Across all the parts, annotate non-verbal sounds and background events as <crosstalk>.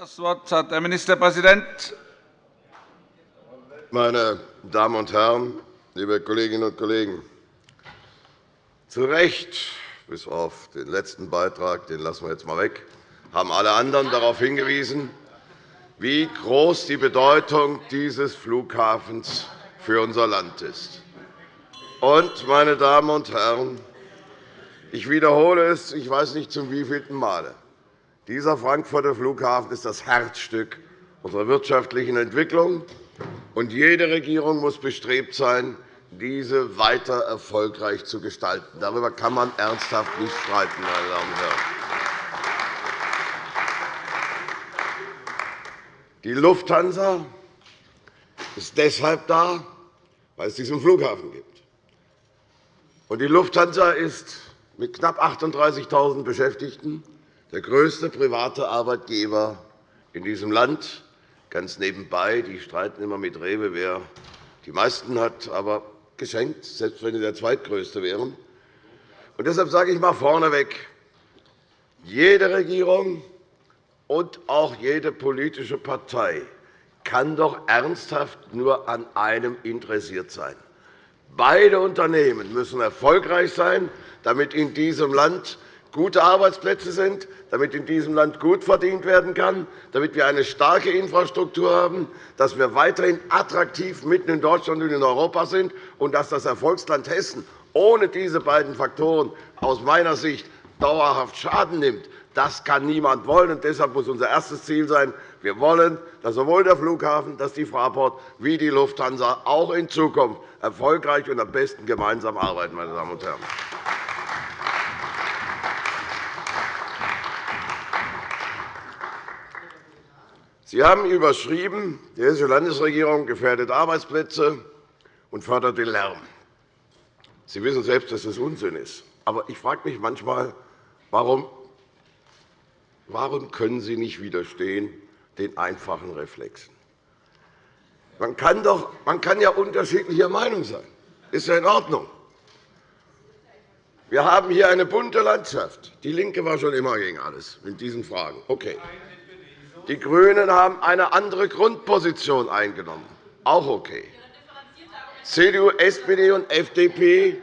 Das Wort hat der Ministerpräsident. Meine Damen und Herren, liebe Kolleginnen und Kollegen! Zu Recht, bis auf den letzten Beitrag, den lassen wir jetzt einmal weg, haben alle anderen darauf hingewiesen, wie groß die Bedeutung dieses Flughafens für unser Land ist. Und, meine Damen und Herren, ich wiederhole es, ich weiß nicht zum wievielten Male. Dieser Frankfurter Flughafen ist das Herzstück unserer wirtschaftlichen Entwicklung, und jede Regierung muss bestrebt sein, diese weiter erfolgreich zu gestalten. Darüber kann man ernsthaft nicht streiten, meine Damen und Herren. Die Lufthansa ist deshalb da, weil es diesen Flughafen gibt. Die Lufthansa ist mit knapp 38.000 Beschäftigten der größte private Arbeitgeber in diesem Land. Ganz nebenbei, die streiten immer mit Rewe, wer die meisten hat, aber geschenkt, selbst wenn sie der zweitgrößte wären. Und deshalb sage ich einmal vorneweg, jede Regierung und auch jede politische Partei kann doch ernsthaft nur an einem interessiert sein. Beide Unternehmen müssen erfolgreich sein, damit in diesem Land gute Arbeitsplätze sind, damit in diesem Land gut verdient werden kann, damit wir eine starke Infrastruktur haben, dass wir weiterhin attraktiv mitten in Deutschland und in Europa sind und dass das Erfolgsland Hessen ohne diese beiden Faktoren aus meiner Sicht dauerhaft Schaden nimmt. Das kann niemand wollen. Und deshalb muss unser erstes Ziel sein, wir wollen, dass sowohl der Flughafen, dass die Fraport wie die Lufthansa auch in Zukunft erfolgreich und am besten gemeinsam arbeiten. Meine Damen und Herren. Sie haben überschrieben, die Hessische Landesregierung gefährdet Arbeitsplätze und fördert den Lärm. Sie wissen selbst, dass das Unsinn ist. Aber ich frage mich manchmal, warum, warum können Sie nicht widerstehen den einfachen Reflexen? Man kann, doch, man kann ja unterschiedlicher Meinung sein. Ist ja in Ordnung. Wir haben hier eine bunte Landschaft. DIE LINKE war schon immer gegen alles in diesen Fragen. Okay. Die GRÜNEN haben eine andere Grundposition eingenommen. Auch okay. CDU, SPD und FDP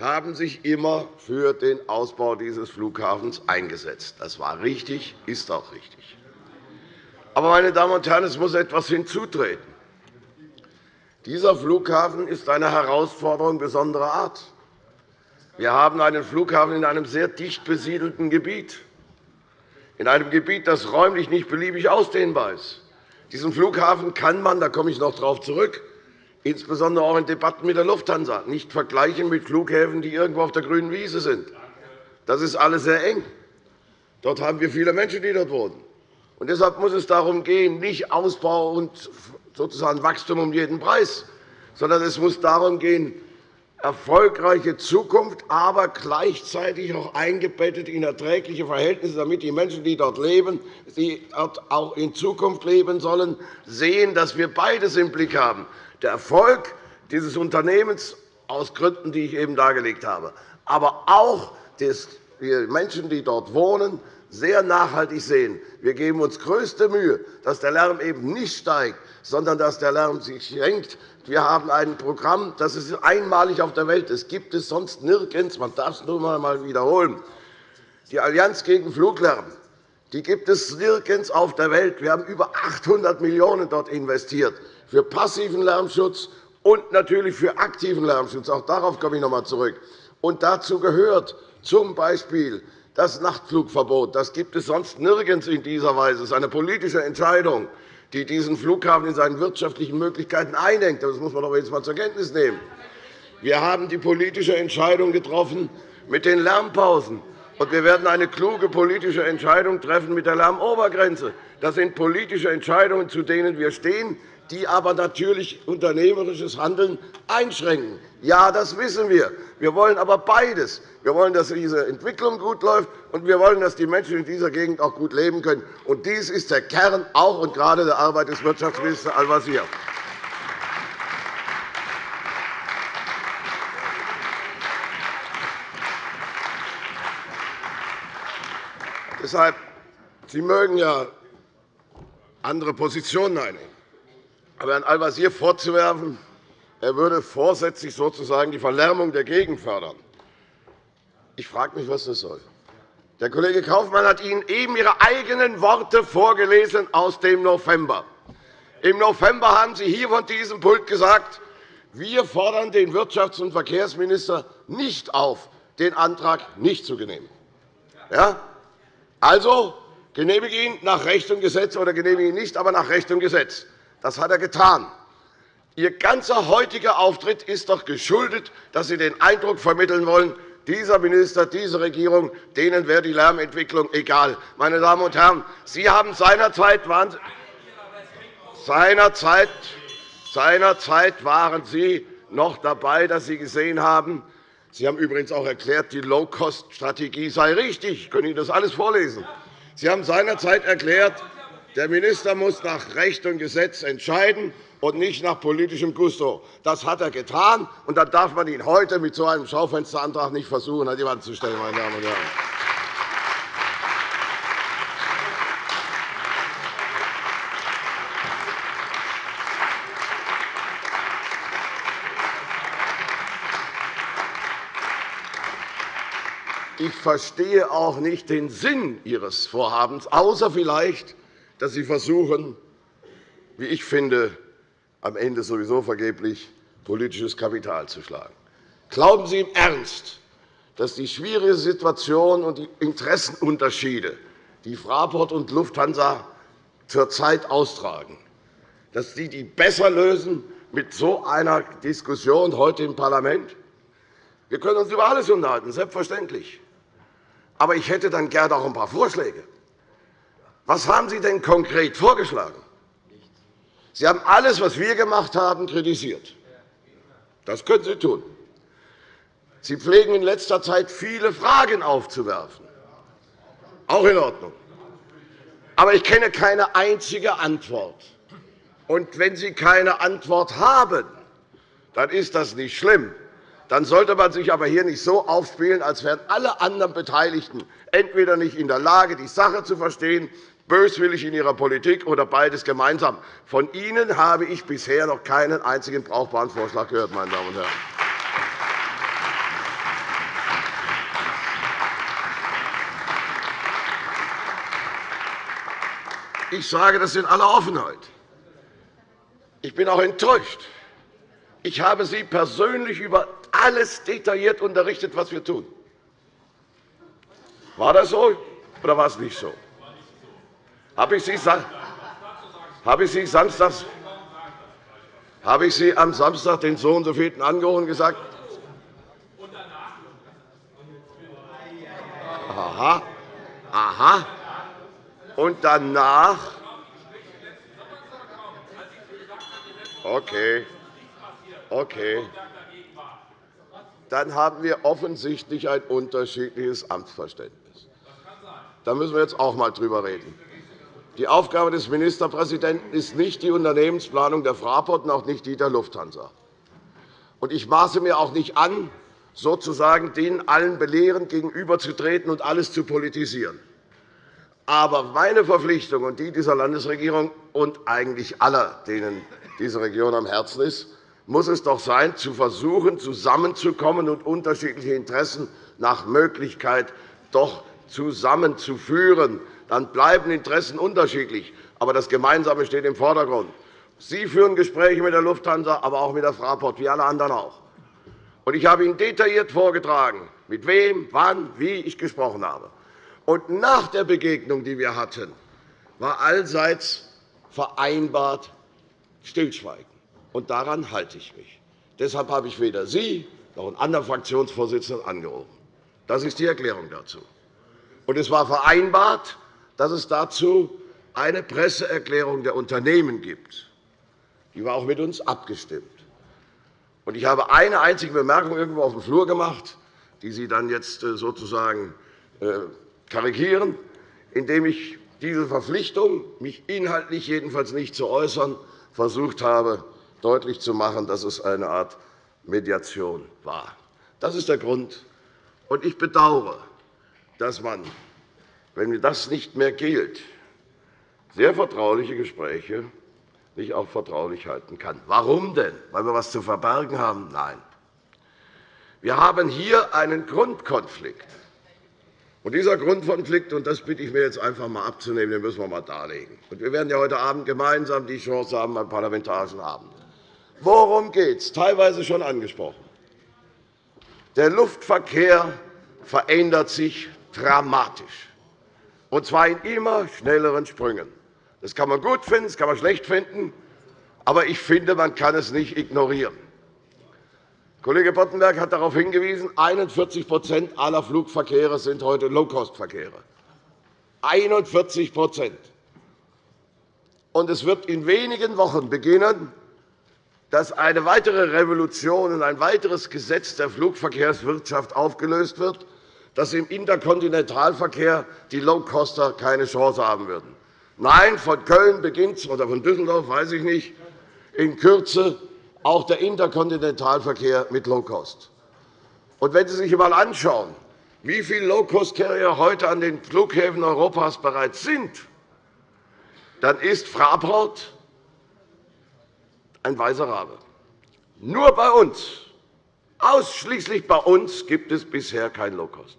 haben sich immer für den Ausbau dieses Flughafens eingesetzt. Das war richtig, ist auch richtig. Aber, meine Damen und Herren, es muss etwas hinzutreten. Dieser Flughafen ist eine Herausforderung besonderer Art. Wir haben einen Flughafen in einem sehr dicht besiedelten Gebiet in einem Gebiet, das räumlich nicht beliebig ausdehnbar ist. Diesen Flughafen kann man, da komme ich noch darauf zurück, insbesondere auch in Debatten mit der Lufthansa, nicht vergleichen mit Flughäfen, die irgendwo auf der grünen Wiese sind. Das ist alles sehr eng. Dort haben wir viele Menschen, die dort wohnen. Und deshalb muss es darum gehen, nicht Ausbau und sozusagen Wachstum um jeden Preis, sondern es muss darum gehen, erfolgreiche Zukunft, aber gleichzeitig auch eingebettet in erträgliche Verhältnisse, damit die Menschen, die dort leben, die dort auch in Zukunft leben sollen, sehen, dass wir beides im Blick haben. Der Erfolg dieses Unternehmens aus Gründen, die ich eben dargelegt habe, aber auch die Menschen, die dort wohnen, sehr nachhaltig sehen. Wir geben uns größte Mühe, dass der Lärm eben nicht steigt, sondern dass der Lärm sich senkt, wir haben ein Programm, das ist einmalig auf der Welt. Es gibt es sonst nirgends. Man darf es nur einmal wiederholen. Die Allianz gegen Fluglärm die gibt es nirgends auf der Welt. Wir haben über 800 Millionen € dort investiert für passiven Lärmschutz und natürlich für aktiven Lärmschutz. Auch darauf komme ich noch einmal zurück. Und dazu gehört z. B. das Nachtflugverbot. Das gibt es sonst nirgends in dieser Weise. Das ist eine politische Entscheidung die diesen Flughafen in seinen wirtschaftlichen Möglichkeiten einengt. Das muss man doch jetzt einmal zur Kenntnis nehmen. Wir haben die politische Entscheidung getroffen mit den Lärmpausen. Und wir werden eine kluge politische Entscheidung treffen mit der Lärmobergrenze. Das sind politische Entscheidungen, zu denen wir stehen, die aber natürlich unternehmerisches Handeln einschränken. Ja, das wissen wir. Wir wollen aber beides. Wir wollen, dass diese Entwicklung gut läuft, und wir wollen, dass die Menschen in dieser Gegend auch gut leben können. Und dies ist der Kern auch und gerade der Arbeit des Wirtschaftsministers Al-Wazir. Deshalb, Sie mögen ja andere Positionen einnehmen. Aber Herrn Al-Wazir vorzuwerfen, er würde vorsätzlich sozusagen die Verlärmung der Gegend fördern, ich frage mich, was das soll. Der Kollege Kaufmann hat Ihnen eben Ihre eigenen Worte vorgelesen aus dem November. Im November haben Sie hier von diesem Pult gesagt, wir fordern den Wirtschafts- und Verkehrsminister nicht auf, den Antrag nicht zu genehmigen. Ja? Also genehmige ihn nach Recht und Gesetz oder genehmige ihn nicht, aber nach Recht und Gesetz. Das hat er getan. Ihr ganzer heutiger Auftritt ist doch geschuldet, dass Sie den Eindruck vermitteln wollen, dieser Minister, diese Regierung, denen wäre die Lärmentwicklung egal. Meine Damen und Herren, Sie haben seinerzeit, waren, seinerzeit, seinerzeit waren Sie noch dabei, dass Sie gesehen haben, Sie haben übrigens auch erklärt, die Low-Cost-Strategie sei richtig. Ich kann Ihnen das alles vorlesen. Sie haben seinerzeit erklärt, der Minister muss nach Recht und Gesetz entscheiden und nicht nach politischem Gusto. Das hat er getan, und dann darf man ihn heute mit so einem Schaufensterantrag nicht versuchen, an die Wand zu stellen. Meine Damen und Herren. Ich verstehe auch nicht den Sinn Ihres Vorhabens, außer vielleicht, dass Sie versuchen, wie ich finde, am Ende sowieso vergeblich politisches Kapital zu schlagen. Glauben Sie im Ernst, dass die schwierige Situation und die Interessenunterschiede, die Fraport und Lufthansa zurzeit austragen, dass Sie die besser lösen mit so einer Diskussion heute im Parlament? Wir können uns über alles unterhalten, selbstverständlich. Aber ich hätte dann gerne auch ein paar Vorschläge. Was haben Sie denn konkret vorgeschlagen? Sie haben alles, was wir gemacht haben, kritisiert. Das können Sie tun. Sie pflegen in letzter Zeit viele Fragen aufzuwerfen. Auch in Ordnung. Aber ich kenne keine einzige Antwort. Und wenn Sie keine Antwort haben, dann ist das nicht schlimm. Dann sollte man sich aber hier nicht so aufspielen, als wären alle anderen Beteiligten entweder nicht in der Lage, die Sache zu verstehen, böswillig in ihrer Politik oder beides gemeinsam. Von Ihnen habe ich bisher noch keinen einzigen brauchbaren Vorschlag gehört. Meine Damen und Herren. Ich sage das in aller Offenheit. Ich bin auch enttäuscht. Ich habe Sie persönlich über alles detailliert unterrichtet, was wir tun. War das so oder war es nicht so? Habe ich Sie, habe ich Sie samstags habe ich Sie am Samstag den so und so vielten angerufen und gesagt, Aha, aha. Und danach, okay, okay, dann haben wir offensichtlich ein unterschiedliches Amtsverständnis. Da müssen wir jetzt auch einmal drüber reden. Die Aufgabe des Ministerpräsidenten ist nicht die Unternehmensplanung der Fraport und auch nicht die der Lufthansa. Ich maße mir auch nicht an, sozusagen denen allen belehrend gegenüberzutreten und alles zu politisieren. Aber meine Verpflichtung und die dieser Landesregierung und eigentlich aller, denen diese Region am Herzen ist, muss es doch sein, zu versuchen, zusammenzukommen und unterschiedliche Interessen nach Möglichkeit doch zusammenzuführen. Dann bleiben Interessen unterschiedlich, aber das Gemeinsame steht im Vordergrund. Sie führen Gespräche mit der Lufthansa, aber auch mit der Fraport, wie alle anderen auch. Ich habe Ihnen detailliert vorgetragen, mit wem, wann, wie ich gesprochen habe. Und nach der Begegnung, die wir hatten, war allseits vereinbart Stillschweigen. Und daran halte ich mich. Deshalb habe ich weder Sie noch einen anderen Fraktionsvorsitzenden angerufen. Das ist die Erklärung dazu. Und es war vereinbart, dass es dazu eine Presseerklärung der Unternehmen gibt. Die war auch mit uns abgestimmt. Und ich habe eine einzige Bemerkung irgendwo auf dem Flur gemacht, die Sie dann jetzt äh, sozusagen äh, karikieren, indem ich diese Verpflichtung, mich inhaltlich jedenfalls nicht zu äußern, versucht habe, deutlich zu machen, dass es eine Art Mediation war. Das ist der Grund. Und ich bedauere, dass man, wenn das nicht mehr gilt, sehr vertrauliche Gespräche nicht auch vertraulich halten kann. Warum denn? Weil wir etwas zu verbergen haben? Nein. Wir haben hier einen Grundkonflikt. Und dieser Grundkonflikt, und das bitte ich mir jetzt einfach einmal abzunehmen, den müssen wir einmal darlegen. Und wir werden ja heute Abend gemeinsam die Chance haben beim Parlamentarischen Abend. Worum geht es? Teilweise schon angesprochen. Der Luftverkehr verändert sich dramatisch, und zwar in immer schnelleren Sprüngen. Das kann man gut finden, das kann man schlecht finden, aber ich finde, man kann es nicht ignorieren. Kollege Boddenberg hat darauf hingewiesen, 41% aller Flugverkehre sind heute Low-Cost-Verkehre. 41 Und es wird in wenigen Wochen beginnen, dass eine weitere Revolution und ein weiteres Gesetz der Flugverkehrswirtschaft aufgelöst wird, dass im Interkontinentalverkehr die Low-Coster keine Chance haben würden. Nein, von Köln beginnt es, oder von Düsseldorf, weiß ich nicht, in Kürze auch der Interkontinentalverkehr mit Low-Cost. Und wenn Sie sich einmal anschauen, wie viele Low-Cost-Carrier heute an den Flughäfen Europas bereits sind, dann ist Fraport ein weißer Rabe. Nur bei uns, ausschließlich bei uns, gibt es bisher kein Low-Cost.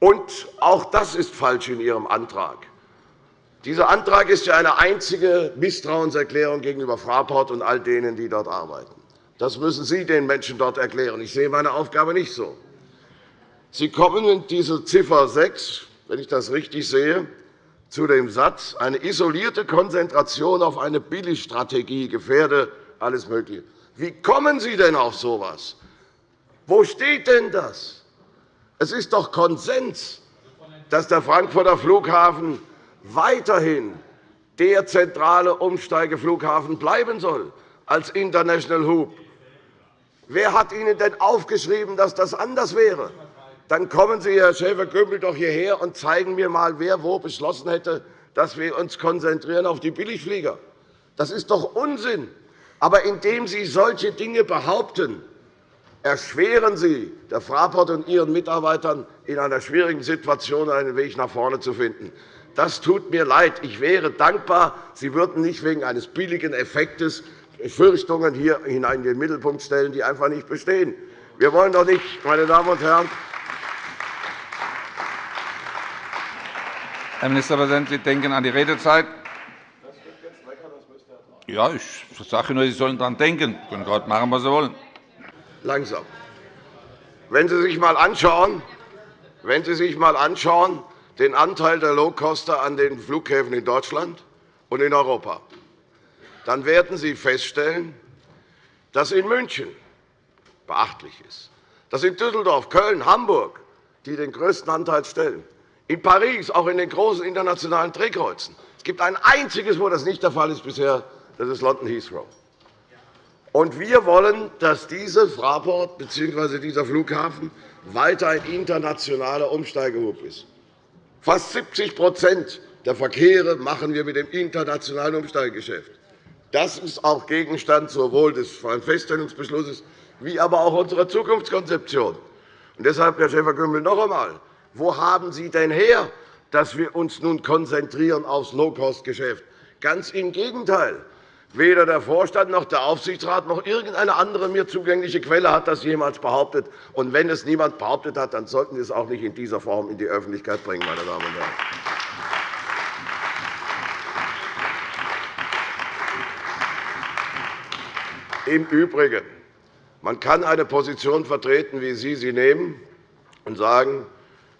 Und auch das ist falsch in Ihrem Antrag. Dieser Antrag ist ja eine einzige Misstrauenserklärung gegenüber Fraport und all denen, die dort arbeiten. Das müssen Sie den Menschen dort erklären. Ich sehe meine Aufgabe nicht so. Sie kommen in diese Ziffer 6, wenn ich das richtig sehe, zu dem Satz, eine isolierte Konzentration auf eine Billigstrategie gefährde alles Mögliche. Wie kommen Sie denn auf so etwas? Wo steht denn das? Es ist doch Konsens, dass der Frankfurter Flughafen weiterhin der zentrale Umsteigeflughafen bleiben soll als International Hub. Wer hat Ihnen denn aufgeschrieben, dass das anders wäre? Dann kommen Sie, Herr Schäfer-Gümbel, doch hierher und zeigen mir einmal, wer wo beschlossen hätte, dass wir uns konzentrieren auf die Billigflieger. Das ist doch Unsinn. Aber indem Sie solche Dinge behaupten, erschweren Sie der Fraport und Ihren Mitarbeitern in einer schwierigen Situation einen Weg nach vorne zu finden. Das tut mir leid. Ich wäre dankbar, Sie würden nicht wegen eines billigen Effektes Fürchtungen hier hinein in den Mittelpunkt stellen, die einfach nicht bestehen. Wir wollen doch nicht, meine Damen und Herren, Herr Ministerpräsident, Sie denken an die Redezeit. Ja, ich sage nur, Sie sollen daran denken. Sie können gerade machen, was Sie wollen. Langsam. Wenn Sie sich einmal anschauen, wenn Sie sich einmal anschauen, den Anteil der Low-Coster an den Flughäfen in Deutschland und in Europa, dann werden Sie feststellen, dass in München beachtlich ist, dass in Düsseldorf, Köln, Hamburg, die den größten Anteil stellen, in Paris, auch in den großen internationalen Drehkreuzen. Es gibt ein einziges, wo das nicht der Fall ist bisher, das ist London Heathrow. Und wir wollen, dass diese Fraport bzw. dieser Flughafen weiter ein internationaler Umsteigehub ist. Fast 70% der Verkehre machen wir mit dem internationalen Umsteigegeschäft. Das ist auch Gegenstand sowohl des Feststellungsbeschlusses wie aber auch unserer Zukunftskonzeption. Und deshalb, Herr Schäfer-Gümbel, noch einmal. Wo haben Sie denn her, dass wir uns nun konzentrieren aufs Low-Cost-Geschäft? Ganz im Gegenteil. Weder der Vorstand noch der Aufsichtsrat noch irgendeine andere mir zugängliche Quelle hat das jemals behauptet. Und wenn es niemand behauptet hat, dann sollten wir es auch nicht in dieser Form in die Öffentlichkeit bringen. Meine Damen und Herren. Im Übrigen, man kann eine Position vertreten, wie Sie sie nehmen, und sagen,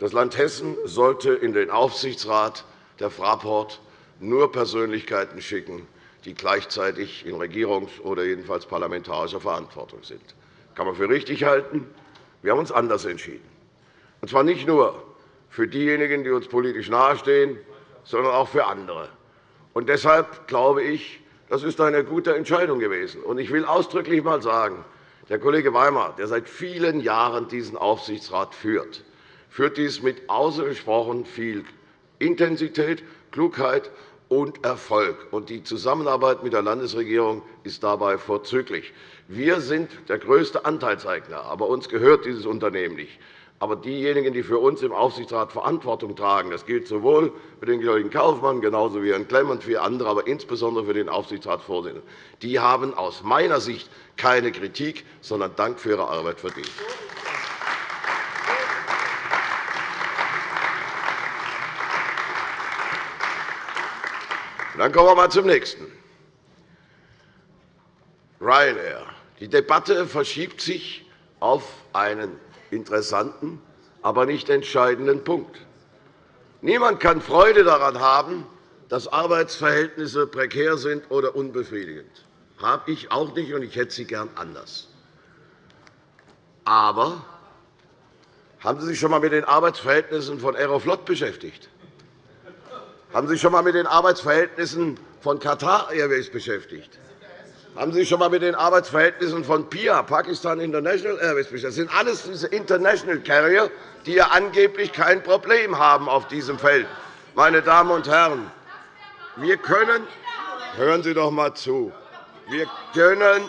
das Land Hessen sollte in den Aufsichtsrat der Fraport nur Persönlichkeiten schicken, die gleichzeitig in Regierungs- oder jedenfalls parlamentarischer Verantwortung sind. Das kann man für richtig halten. Wir haben uns anders entschieden. Und zwar nicht nur für diejenigen, die uns politisch nahestehen, sondern auch für andere. Und deshalb glaube ich, das ist eine gute Entscheidung gewesen. Und ich will ausdrücklich einmal sagen, der Kollege Weimar, der seit vielen Jahren diesen Aufsichtsrat führt, führt dies mit ausgesprochen viel Intensität, Klugheit und Erfolg. Die Zusammenarbeit mit der Landesregierung ist dabei vorzüglich. Wir sind der größte Anteilseigner, aber uns gehört dieses Unternehmen nicht. Aber diejenigen, die für uns im Aufsichtsrat Verantwortung tragen, das gilt sowohl für den Kollegen Kaufmann genauso wie Herrn Klemm und für andere, aber insbesondere für den Aufsichtsratsvorsitzenden, die haben aus meiner Sicht keine Kritik, sondern Dank für ihre Arbeit verdient. Dann kommen wir einmal zum nächsten. Ryanair. Die Debatte verschiebt sich auf einen interessanten, aber nicht entscheidenden Punkt. Niemand kann Freude daran haben, dass Arbeitsverhältnisse prekär sind oder unbefriedigend. Das habe ich auch nicht, und ich hätte sie gern anders. Aber haben Sie sich schon einmal mit den Arbeitsverhältnissen von Aeroflot beschäftigt? Haben Sie sich schon einmal mit den Arbeitsverhältnissen von Qatar Airways beschäftigt? Haben Sie sich schon einmal mit den Arbeitsverhältnissen von PIA, Pakistan International Airways, beschäftigt? Das sind alles diese International Carrier, die ja angeblich kein Problem haben auf diesem Feld. Meine Damen und Herren, wir können, hören Sie doch einmal zu, wir können,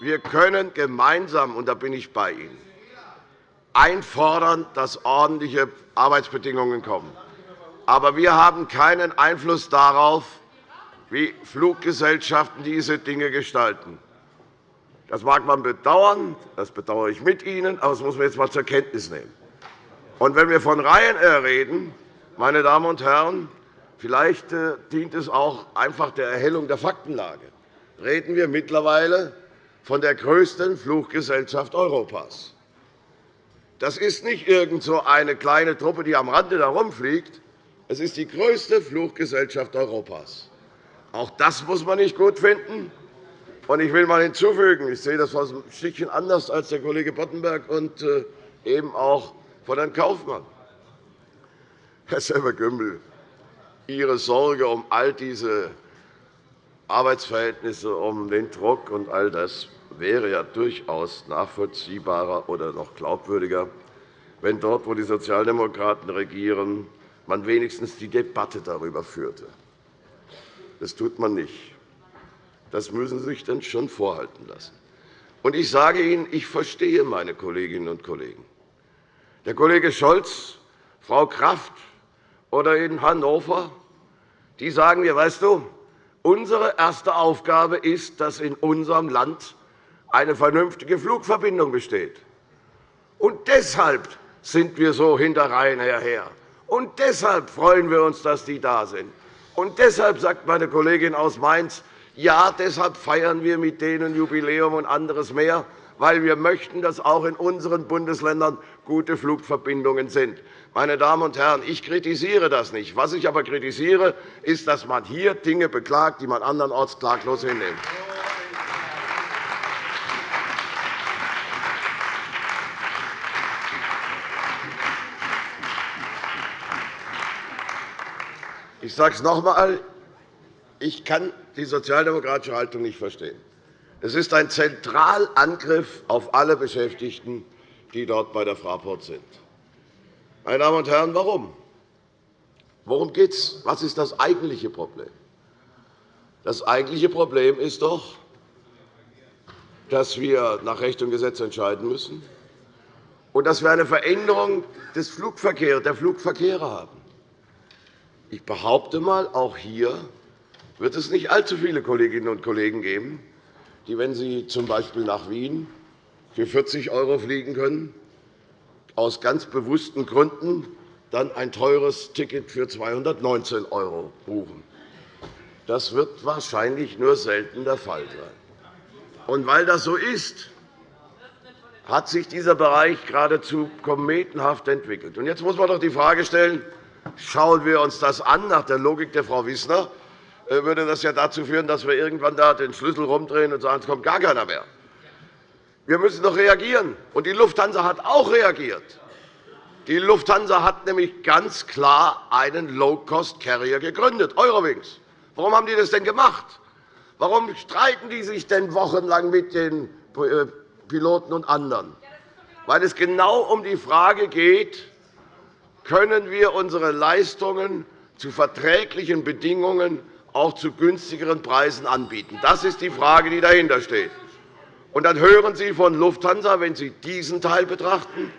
wir können gemeinsam, und da bin ich bei Ihnen, einfordern, dass ordentliche Arbeitsbedingungen kommen. Aber wir haben keinen Einfluss darauf, wie Fluggesellschaften diese Dinge gestalten. Das mag man bedauern, das bedauere ich mit Ihnen, aber das muss man jetzt einmal zur Kenntnis nehmen. Und wenn wir von Ryanair reden, meine Damen und Herren, vielleicht äh, dient es auch einfach der Erhellung der Faktenlage. Reden wir mittlerweile von der größten Fluggesellschaft Europas. Das ist nicht irgend so eine kleine Truppe, die am Rande herumfliegt. Es ist die größte Fluggesellschaft Europas. Auch das muss man nicht gut finden. Ich will einmal hinzufügen, ich sehe das ein Stückchen anders als der Kollege Boddenberg und äh, eben auch von Herrn Kaufmann. Herr Semmer-Gümbel, Ihre Sorge um all diese Arbeitsverhältnisse, um den Druck und all das wäre ja durchaus nachvollziehbarer oder noch glaubwürdiger, wenn dort, wo die Sozialdemokraten regieren, man wenigstens die Debatte darüber führte. Das tut man nicht. Das müssen Sie sich dann schon vorhalten lassen. Und ich sage Ihnen, ich verstehe meine Kolleginnen und Kollegen. Der Kollege Scholz, Frau Kraft oder in Hannover, die sagen mir, weißt du, unsere erste Aufgabe ist, dass in unserem Land eine vernünftige Flugverbindung besteht. Und deshalb sind wir so hinter Ryanair her. Und deshalb freuen wir uns, dass die da sind. Und deshalb sagt meine Kollegin aus Mainz, ja, deshalb feiern wir mit denen Jubiläum und anderes mehr, weil wir möchten, dass auch in unseren Bundesländern gute Flugverbindungen sind. Meine Damen und Herren, ich kritisiere das nicht. Was ich aber kritisiere, ist, dass man hier Dinge beklagt, die man andernorts klaglos hinnimmt. Ich sage es noch einmal. Ich kann die sozialdemokratische Haltung nicht verstehen. Es ist ein Zentralangriff auf alle Beschäftigten, die dort bei der Fraport sind. Meine Damen und Herren, warum? Worum geht es? Was ist das eigentliche Problem? Das eigentliche Problem ist doch, dass wir nach Recht und Gesetz entscheiden müssen und dass wir eine Veränderung des Flugverkehrs, der Flugverkehre haben. Ich behaupte einmal, auch hier wird es nicht allzu viele Kolleginnen und Kollegen geben, die, wenn sie z. B. nach Wien für 40 € fliegen können, aus ganz bewussten Gründen dann ein teures Ticket für 219 € buchen. Das wird wahrscheinlich nur selten der Fall sein. Und weil das so ist, hat sich dieser Bereich geradezu kometenhaft entwickelt. Jetzt muss man doch die Frage stellen, Schauen wir uns das an, nach der Logik der Frau Wissner, äh, würde das ja dazu führen, dass wir irgendwann da den Schlüssel rumdrehen und sagen, es kommt gar keiner mehr. Wir müssen doch reagieren. Und die Lufthansa hat auch reagiert. Die Lufthansa hat nämlich ganz klar einen Low-Cost-Carrier gegründet, Eurowings. Warum haben die das denn gemacht? Warum streiten die sich denn wochenlang mit den äh, Piloten und anderen? Weil es genau um die Frage geht, können wir unsere Leistungen zu verträglichen Bedingungen auch zu günstigeren Preisen anbieten. Das ist die Frage, die dahinter steht. Und dann hören Sie von Lufthansa, wenn Sie diesen Teil betrachten,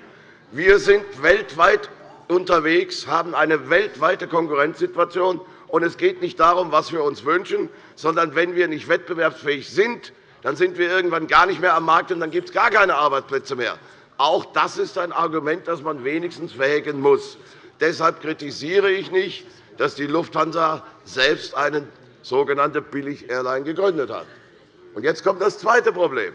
Wir sind weltweit unterwegs, haben eine weltweite Konkurrenzsituation. Und es geht nicht darum, was wir uns wünschen, sondern wenn wir nicht wettbewerbsfähig sind, dann sind wir irgendwann gar nicht mehr am Markt, und dann gibt es gar keine Arbeitsplätze mehr. Auch das ist ein Argument, das man wenigstens wägen muss. Deshalb kritisiere ich nicht, dass die Lufthansa selbst eine sogenannte Billig-Airline gegründet hat. jetzt kommt das zweite Problem.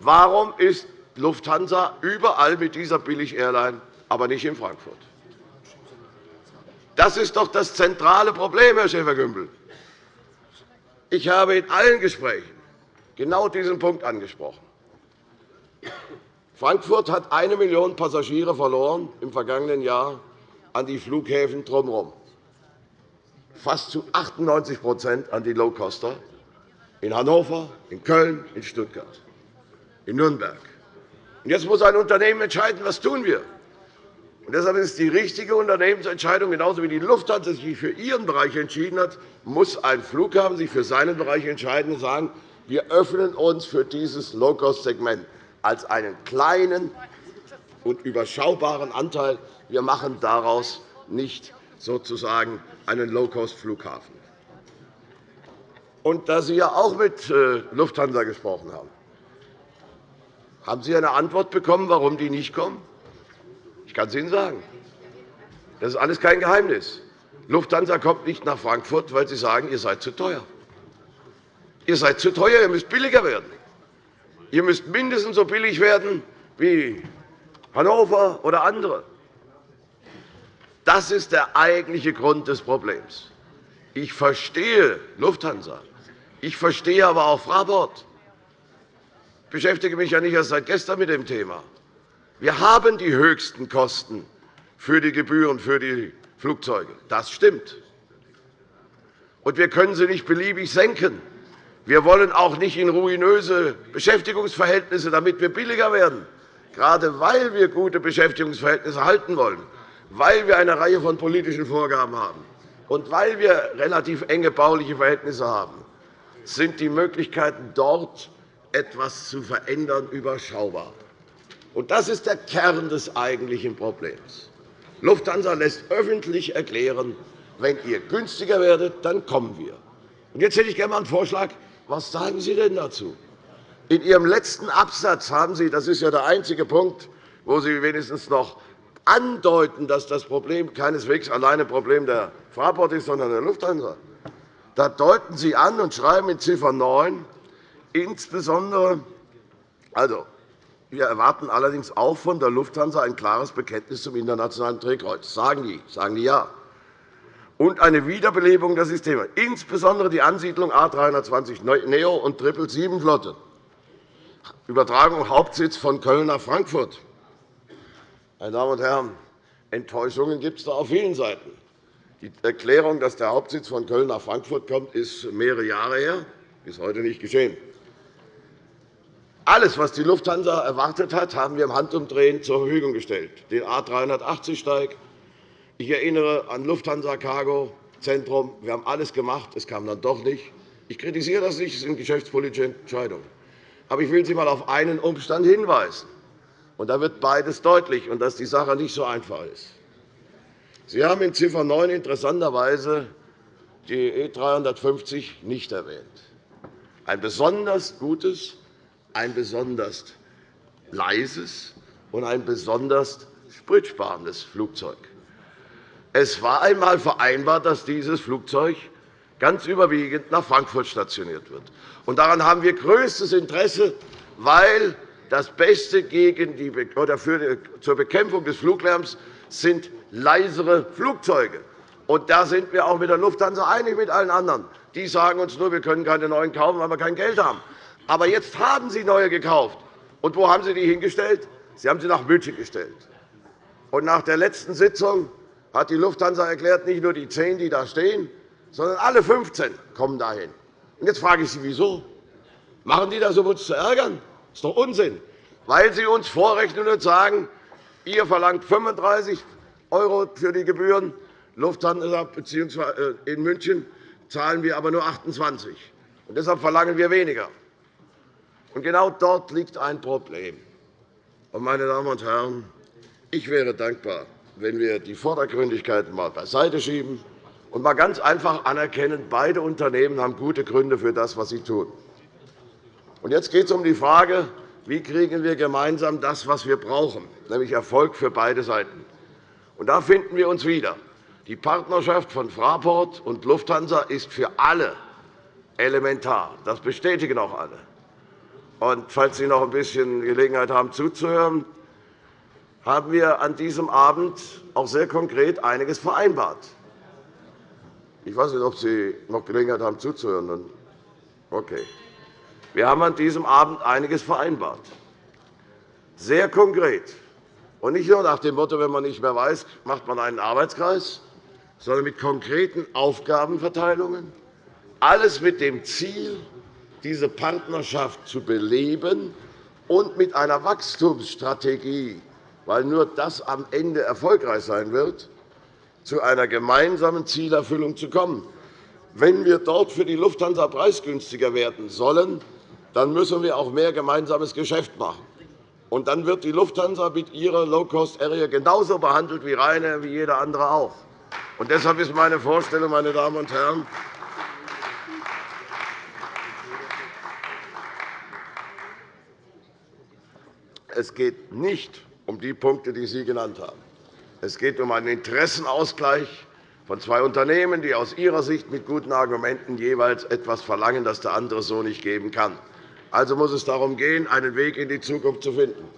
Warum ist Lufthansa überall mit dieser Billig-Airline, aber nicht in Frankfurt? Das ist doch das zentrale Problem, Herr Schäfer-Gümbel. Ich habe in allen Gesprächen genau diesen Punkt angesprochen. Frankfurt hat eine Million Passagiere verloren im vergangenen Jahr an die Flughäfen drumherum. Fast zu 98% an die Low-Coster in Hannover, in Köln, in Stuttgart, in Nürnberg. Jetzt muss ein Unternehmen entscheiden, was tun wir. Und deshalb ist die richtige Unternehmensentscheidung, genauso wie die Lufthansa sich für ihren Bereich entschieden hat, muss ein Flughafen sich für seinen Bereich entscheiden und sagen, wir öffnen uns für dieses Low-Cost-Segment als einen kleinen und überschaubaren Anteil. Wir machen daraus nicht sozusagen einen Low-Cost-Flughafen. Und da Sie ja auch mit äh, Lufthansa gesprochen haben, haben Sie eine Antwort bekommen, warum die nicht kommen? Ich kann es Ihnen sagen. Das ist alles kein Geheimnis. Lufthansa kommt nicht nach Frankfurt, weil Sie sagen, ihr seid zu teuer. Ihr seid zu teuer, ihr müsst billiger werden. Ihr müsst mindestens so billig werden wie Hannover oder andere. Das ist der eigentliche Grund des Problems. Ich verstehe Lufthansa. Ich verstehe aber auch Fraport. Ich beschäftige mich ja nicht erst seit gestern mit dem Thema. Wir haben die höchsten Kosten für die Gebühren für die Flugzeuge. Das stimmt. Und wir können sie nicht beliebig senken. Wir wollen auch nicht in ruinöse Beschäftigungsverhältnisse, damit wir billiger werden, gerade weil wir gute Beschäftigungsverhältnisse halten wollen weil wir eine Reihe von politischen Vorgaben haben und weil wir relativ enge bauliche Verhältnisse haben, sind die Möglichkeiten, dort etwas zu verändern, überschaubar. Das ist der Kern des eigentlichen Problems. Lufthansa lässt öffentlich erklären, wenn ihr günstiger werdet, dann kommen wir. Jetzt hätte ich gerne einen Vorschlag. Was sagen Sie denn dazu? In Ihrem letzten Absatz haben Sie, das ist ja der einzige Punkt, wo Sie wenigstens noch andeuten, dass das Problem keineswegs alleine ein Problem der Fraport ist, sondern der Lufthansa. Da deuten Sie an und schreiben in Ziffer 9 insbesondere, also, wir erwarten allerdings auch von der Lufthansa ein klares Bekenntnis zum internationalen Drehkreuz. Sagen die, sagen die ja. Und eine Wiederbelebung der Systeme, insbesondere die Ansiedlung A 320 Neo und 777-Flotte. Übertragung Hauptsitz von Köln nach Frankfurt. Meine Damen und Herren, Enttäuschungen gibt es da auf vielen Seiten. Die Erklärung, dass der Hauptsitz von Köln nach Frankfurt kommt, ist mehrere Jahre her, bis heute nicht geschehen. Alles, was die Lufthansa erwartet hat, haben wir im Handumdrehen zur Verfügung gestellt. Den A 380-Steig. Ich erinnere an Lufthansa Cargo Zentrum. Wir haben alles gemacht. Es kam dann doch nicht. Ich kritisiere das nicht. Es sind geschäftspolitische Entscheidungen. Aber ich will Sie einmal auf einen Umstand hinweisen. Und da wird beides deutlich, und dass die Sache nicht so einfach ist. Sie haben in Ziffer 9 interessanterweise die E 350 nicht erwähnt. Ein besonders gutes, ein besonders leises und ein besonders spritsparendes Flugzeug. Es war einmal vereinbart, dass dieses Flugzeug ganz überwiegend nach Frankfurt stationiert wird. Daran haben wir größtes Interesse, weil das Beste gegen die, oder für, zur Bekämpfung des Fluglärms sind leisere Flugzeuge. Und da sind wir auch mit der Lufthansa einig mit allen anderen. Die sagen uns nur, wir können keine neuen kaufen, weil wir kein Geld haben. Aber jetzt haben Sie neue gekauft. Und wo haben Sie die hingestellt? Sie haben sie nach München gestellt. Und nach der letzten Sitzung hat die Lufthansa erklärt, nicht nur die zehn, die da stehen, sondern alle 15 kommen dahin. Und jetzt frage ich Sie, wieso? Machen die das, um uns zu ärgern? Das ist doch Unsinn, weil Sie uns vorrechnen und sagen, ihr verlangt 35 € für die Gebühren, Lufthansa bzw. Äh, in München zahlen wir aber nur 28 und Deshalb verlangen wir weniger. Und genau dort liegt ein Problem. meine Damen und Herren, Ich wäre dankbar, wenn wir die Vordergründigkeiten einmal beiseite schieben und mal ganz einfach anerkennen, beide Unternehmen haben gute Gründe für das, was sie tun. Und jetzt geht es um die Frage, wie kriegen wir gemeinsam das, was wir brauchen, nämlich Erfolg für beide Seiten. Und da finden wir uns wieder. Die Partnerschaft von Fraport und Lufthansa ist für alle elementar. Das bestätigen auch alle. Und falls Sie noch ein bisschen Gelegenheit haben, zuzuhören, haben wir an diesem Abend auch sehr konkret einiges vereinbart. Ich weiß nicht, ob Sie noch Gelegenheit haben, zuzuhören. Okay. Wir haben an diesem Abend einiges vereinbart. Sehr konkret. Und nicht nur nach dem Motto, wenn man nicht mehr weiß, macht man einen Arbeitskreis, sondern mit konkreten Aufgabenverteilungen. Alles mit dem Ziel, diese Partnerschaft zu beleben und mit einer Wachstumsstrategie, weil nur das am Ende erfolgreich sein wird, zu einer gemeinsamen Zielerfüllung zu kommen. Wenn wir dort für die Lufthansa preisgünstiger werden sollen, dann müssen wir auch mehr gemeinsames Geschäft machen. Und dann wird die Lufthansa mit ihrer Low-Cost-Area genauso behandelt wie Ryanair, wie jeder andere auch. Und deshalb ist meine Vorstellung, meine Damen und Herren, es geht nicht um die Punkte, die Sie genannt haben. Es geht um einen Interessenausgleich von zwei Unternehmen, die aus ihrer Sicht mit guten Argumenten jeweils etwas verlangen, das der andere so nicht geben kann. Also muss es darum gehen, einen Weg in die Zukunft zu finden.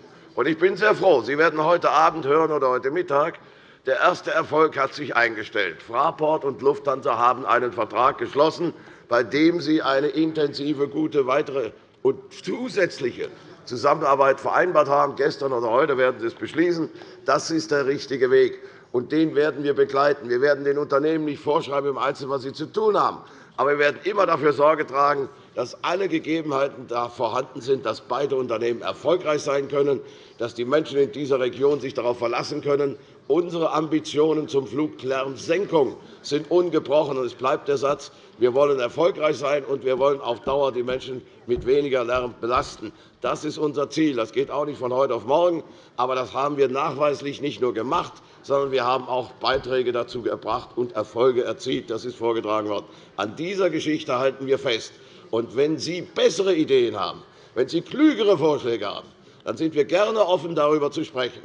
Ich bin sehr froh. Sie werden heute Abend hören oder heute Mittag, der erste Erfolg hat sich eingestellt. Fraport und Lufthansa haben einen Vertrag geschlossen, bei dem sie eine intensive, gute weitere und zusätzliche Zusammenarbeit vereinbart haben. Gestern oder heute werden Sie es beschließen. Das ist der richtige Weg, und den werden wir begleiten. Wir werden den Unternehmen nicht vorschreiben, im Einzelnen, was sie zu tun haben. Aber wir werden immer dafür Sorge tragen, dass alle Gegebenheiten da vorhanden sind, dass beide Unternehmen erfolgreich sein können, dass die Menschen in dieser Region sich darauf verlassen können. Unsere Ambitionen zum Fluglärmsenkung sind ungebrochen. Es bleibt der Satz, wir wollen erfolgreich sein, und wir wollen auf Dauer die Menschen mit weniger Lärm belasten. Das ist unser Ziel. Das geht auch nicht von heute auf morgen. Aber das haben wir nachweislich nicht nur gemacht, sondern wir haben auch Beiträge dazu gebracht und Erfolge erzielt. Das ist vorgetragen worden. An dieser Geschichte halten wir fest. Und wenn Sie bessere Ideen haben, wenn Sie klügere Vorschläge haben, dann sind wir gerne offen, darüber zu sprechen.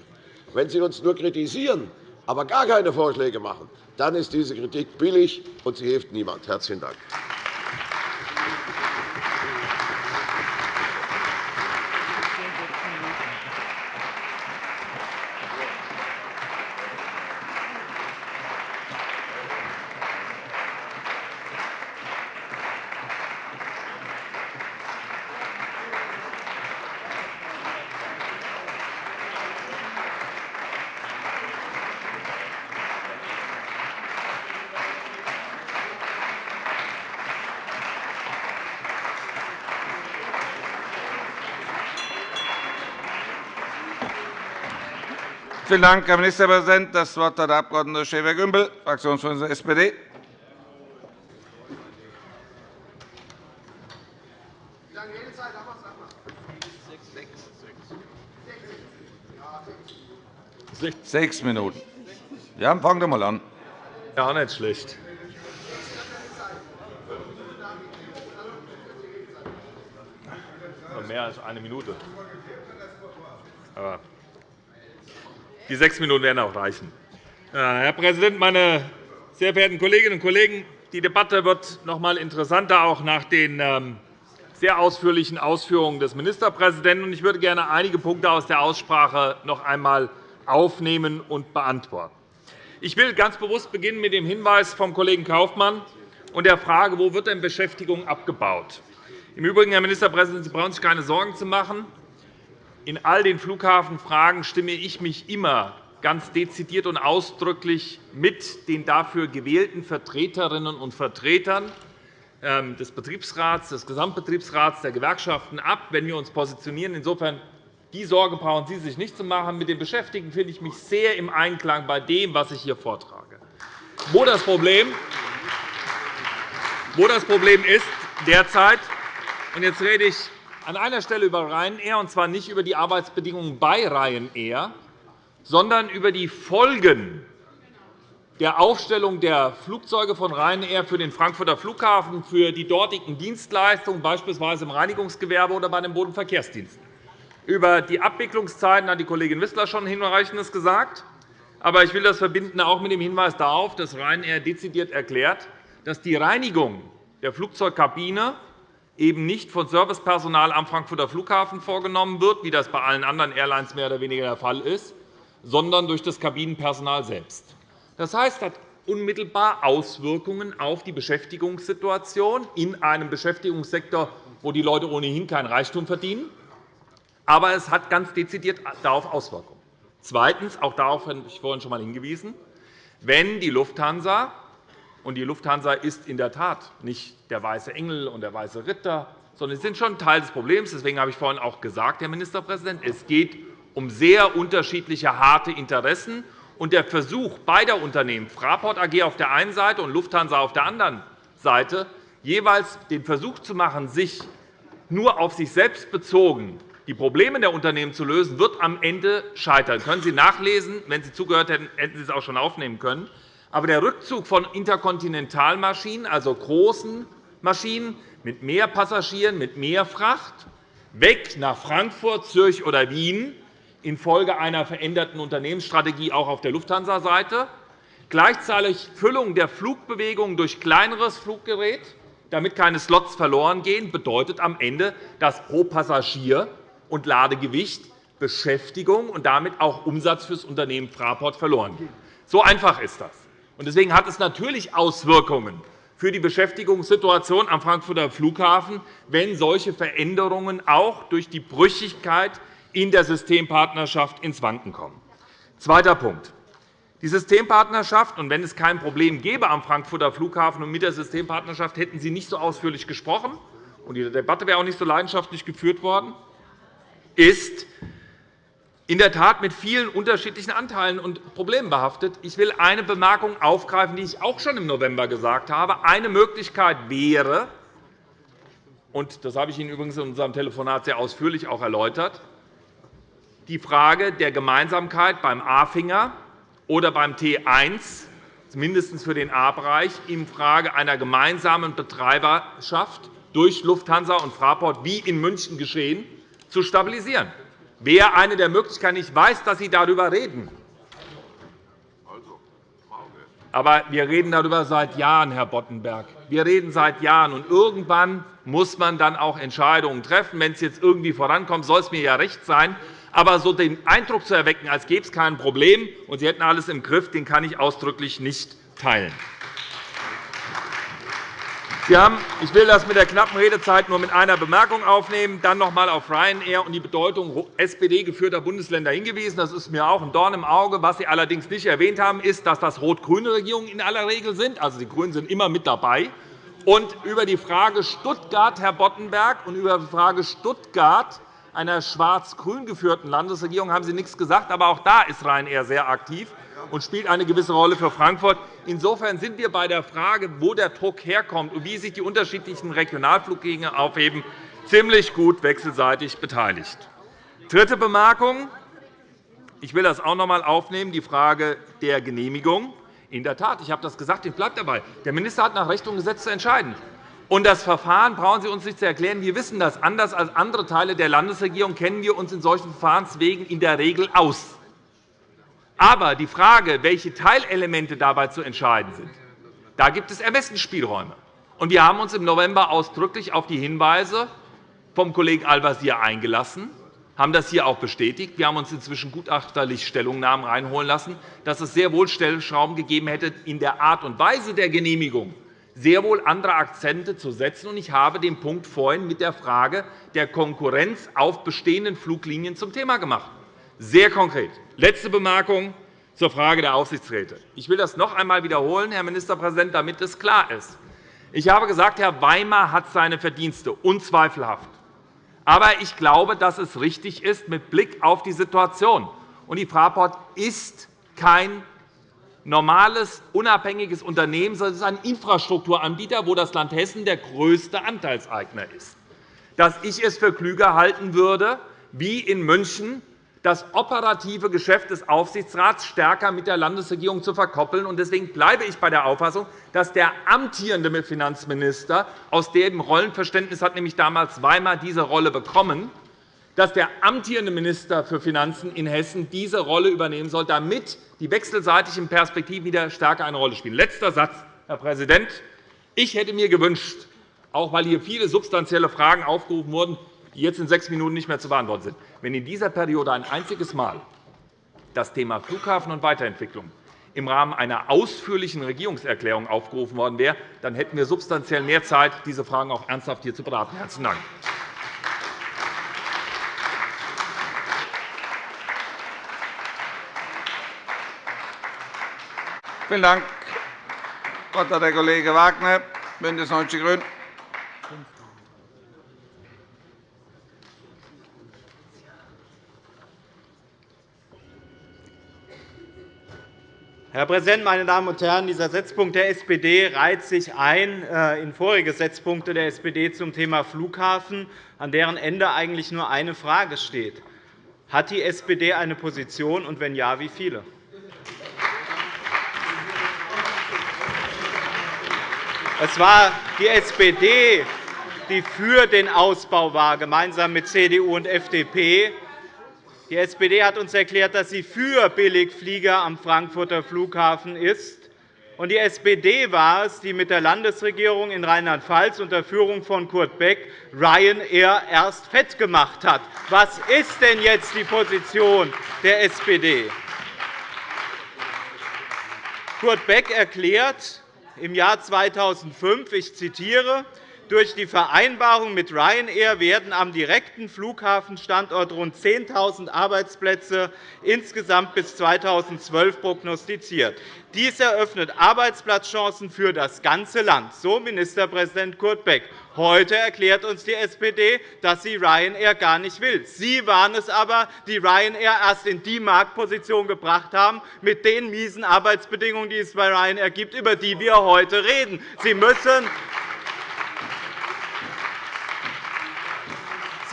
Wenn Sie uns nur kritisieren, aber gar keine Vorschläge machen, dann ist diese Kritik billig, und sie hilft niemand. – Herzlichen Dank. Vielen Dank, Herr Ministerpräsident. – Das Wort hat der Abg. Schäfer-Gümbel, Fraktionsvorsitzender der SPD. Sechs Minuten. Ja, fangen Sie einmal an. Ja, nicht schlecht. Mehr als eine Minute. Aber die sechs Minuten werden auch reichen. Herr Präsident, meine sehr verehrten Kolleginnen und Kollegen! Die Debatte wird noch einmal interessanter, auch nach den ähm, sehr ausführlichen Ausführungen des Ministerpräsidenten. Ich würde gerne einige Punkte aus der Aussprache noch einmal aufnehmen und beantworten. Ich will ganz bewusst beginnen mit dem Hinweis vom Kollegen Kaufmann und der Frage, wo wird denn Beschäftigung abgebaut? Im Übrigen, Herr Ministerpräsident, Sie brauchen sich keine Sorgen zu machen. In all den Flughafenfragen stimme ich mich immer ganz dezidiert und ausdrücklich mit den dafür gewählten Vertreterinnen und Vertretern ähm, des Betriebsrats, des Gesamtbetriebsrats, der Gewerkschaften ab, wenn wir uns positionieren. Insofern die Sorge brauchen Sie sich nicht zu machen. Mit den Beschäftigten finde ich mich sehr im Einklang bei dem, was ich hier vortrage. Wo das Problem, wo das Problem ist derzeit, und jetzt rede ich an einer Stelle über Ryanair, und zwar nicht über die Arbeitsbedingungen bei Ryanair, sondern über die Folgen der Aufstellung der Flugzeuge von Ryanair für den Frankfurter Flughafen, für die dortigen Dienstleistungen, beispielsweise im Reinigungsgewerbe oder bei den Bodenverkehrsdiensten. Über die Abwicklungszeiten hat die Kollegin Wissler schon Hinreichendes gesagt. Aber ich will das verbinden auch mit dem Hinweis darauf, dass Ryanair dezidiert erklärt, dass die Reinigung der Flugzeugkabine eben nicht von Servicepersonal am Frankfurter Flughafen vorgenommen wird, wie das bei allen anderen Airlines mehr oder weniger der Fall ist, sondern durch das Kabinenpersonal selbst. Das heißt, es hat unmittelbar Auswirkungen auf die Beschäftigungssituation in einem Beschäftigungssektor, wo die Leute ohnehin kein Reichtum verdienen. Aber es hat ganz dezidiert darauf Auswirkungen. Zweitens, auch darauf habe ich vorhin schon einmal hingewiesen, wenn die Lufthansa und die Lufthansa ist in der Tat nicht der weiße Engel und der weiße Ritter, sondern sie sind schon Teil des Problems. Deswegen habe ich vorhin auch gesagt, Herr Ministerpräsident, es geht um sehr unterschiedliche harte Interessen. Und der Versuch beider Unternehmen, Fraport AG auf der einen Seite und Lufthansa auf der anderen Seite, jeweils den Versuch zu machen, sich nur auf sich selbst bezogen die Probleme der Unternehmen zu lösen, wird am Ende scheitern. Können Sie nachlesen. Wenn Sie zugehört hätten, hätten Sie es auch schon aufnehmen können. Aber der Rückzug von Interkontinentalmaschinen, also großen Maschinen mit mehr Passagieren, mit mehr Fracht, weg nach Frankfurt, Zürich oder Wien infolge einer veränderten Unternehmensstrategie auch auf der Lufthansa-Seite, gleichzeitig Füllung der Flugbewegungen durch kleineres Fluggerät, damit keine Slots verloren gehen, bedeutet am Ende, dass pro Passagier und Ladegewicht Beschäftigung und damit auch Umsatz für das Unternehmen Fraport verloren geht. So einfach ist das. Deswegen hat es natürlich Auswirkungen für die Beschäftigungssituation am Frankfurter Flughafen, wenn solche Veränderungen auch durch die Brüchigkeit in der Systempartnerschaft ins Wanken kommen. Zweiter Punkt. Die Systempartnerschaft, und wenn es kein Problem gäbe am Frankfurter Flughafen und mit der Systempartnerschaft, hätten Sie nicht so ausführlich gesprochen, und die Debatte wäre auch nicht so leidenschaftlich geführt worden, ist in der Tat mit vielen unterschiedlichen Anteilen und Problemen behaftet. Ich will eine Bemerkung aufgreifen, die ich auch schon im November gesagt habe. Eine Möglichkeit wäre, und das habe ich Ihnen übrigens in unserem Telefonat sehr ausführlich auch erläutert, die Frage der Gemeinsamkeit beim A-Finger oder beim T1, mindestens für den A-Bereich, in Frage einer gemeinsamen Betreiberschaft durch Lufthansa und Fraport, wie in München geschehen, zu stabilisieren wäre eine der Möglichkeiten. Ich weiß, dass Sie darüber reden. Aber wir reden darüber seit Jahren, Herr Boddenberg. Wir reden seit Jahren. Und irgendwann muss man dann auch Entscheidungen treffen. Wenn es jetzt irgendwie vorankommt, soll es mir ja recht sein. Aber so den Eindruck zu erwecken, als gäbe es kein Problem und Sie hätten alles im Griff, den kann ich ausdrücklich nicht teilen. Haben, ich will das mit der knappen Redezeit nur mit einer Bemerkung aufnehmen, dann noch einmal auf Ryanair und die Bedeutung SPD-geführter Bundesländer hingewiesen. Das ist mir auch ein Dorn im Auge. Was Sie allerdings nicht erwähnt haben, ist, dass das rot-grüne Regierungen in aller Regel sind. Also, die GRÜNEN sind immer mit dabei. Und über die Frage Stuttgart, Herr Boddenberg, und über die Frage Stuttgart einer schwarz-grün geführten Landesregierung haben Sie nichts gesagt. Aber auch da ist Ryanair sehr aktiv und spielt eine gewisse Rolle für Frankfurt. Insofern sind wir bei der Frage, wo der Druck herkommt und wie sich die unterschiedlichen Regionalfluggegner aufheben, ziemlich gut wechselseitig beteiligt. Dritte Bemerkung. Ich will das auch noch einmal aufnehmen, die Frage der Genehmigung. In der Tat, ich habe das gesagt, ich bleibe dabei. Der Minister hat nach Recht und Gesetz zu entscheiden. Und das Verfahren brauchen Sie uns nicht zu erklären. Wir wissen das. Anders als andere Teile der Landesregierung kennen wir uns in solchen Verfahrenswegen in der Regel aus. Aber die Frage, welche Teilelemente dabei zu entscheiden sind, da gibt es Ermessensspielräume. Wir haben uns im November ausdrücklich auf die Hinweise vom Kollegen Al-Wazir eingelassen, haben das hier auch bestätigt. Wir haben uns inzwischen gutachterlich Stellungnahmen reinholen lassen, dass es sehr wohl Stellschrauben gegeben hätte, in der Art und Weise der Genehmigung sehr wohl andere Akzente zu setzen. Ich habe den Punkt vorhin mit der Frage der Konkurrenz auf bestehenden Fluglinien zum Thema gemacht. Sehr konkret. Letzte Bemerkung zur Frage der Aufsichtsräte. Ich will das noch einmal wiederholen, Herr Ministerpräsident, damit es klar ist. Ich habe gesagt, Herr Weimar hat seine Verdienste, unzweifelhaft. Aber ich glaube, dass es richtig ist mit Blick auf die Situation. Und die Fraport ist kein normales, unabhängiges Unternehmen, sondern es ist ein Infrastrukturanbieter, wo das Land Hessen der größte Anteilseigner ist. Dass ich es für klüger halten würde, wie in München das operative Geschäft des Aufsichtsrats stärker mit der Landesregierung zu verkoppeln. Deswegen bleibe ich bei der Auffassung, dass der amtierende Finanzminister aus dem Rollenverständnis hat nämlich damals Weimar diese Rolle bekommen, dass der amtierende Minister für Finanzen in Hessen diese Rolle übernehmen soll, damit die wechselseitigen Perspektiven wieder stärker eine Rolle spielen. Letzter Satz, Herr Präsident. Ich hätte mir gewünscht, auch weil hier viele substanzielle Fragen aufgerufen wurden, die jetzt in sechs Minuten nicht mehr zu beantworten sind, wenn in dieser Periode ein einziges Mal das Thema Flughafen und Weiterentwicklung im Rahmen einer ausführlichen Regierungserklärung aufgerufen worden wäre, dann hätten wir substanziell mehr Zeit, diese Fragen auch ernsthaft hier zu beraten. – Herzlichen Dank. Vielen Dank. Hat der Kollege Wagner, BÜNDNIS 90 die GRÜNEN. Herr Präsident, meine Damen und Herren! Dieser Setzpunkt der SPD reiht sich ein äh, in vorige Setzpunkte der SPD zum Thema Flughafen, an deren Ende eigentlich nur eine Frage steht. Hat die SPD eine Position, und wenn ja, wie viele? Es war die SPD, die für den Ausbau war, gemeinsam mit CDU und FDP. Die SPD hat uns erklärt, dass sie für Billigflieger am Frankfurter Flughafen ist. Und die SPD war es, die mit der Landesregierung in Rheinland-Pfalz unter Führung von Kurt Beck Ryanair erst fett gemacht hat. Was ist denn jetzt die Position der SPD? Kurt Beck erklärt im Jahr 2005, ich zitiere, durch die Vereinbarung mit Ryanair werden am direkten Flughafenstandort rund 10.000 Arbeitsplätze insgesamt bis 2012 prognostiziert. Dies eröffnet Arbeitsplatzchancen für das ganze Land, so Ministerpräsident Kurt Beck. Heute erklärt uns die SPD, dass sie Ryanair gar nicht will. Sie waren es aber, die Ryanair erst in die Marktposition gebracht haben, mit den miesen Arbeitsbedingungen, die es bei Ryanair gibt, über die wir heute reden. Sie müssen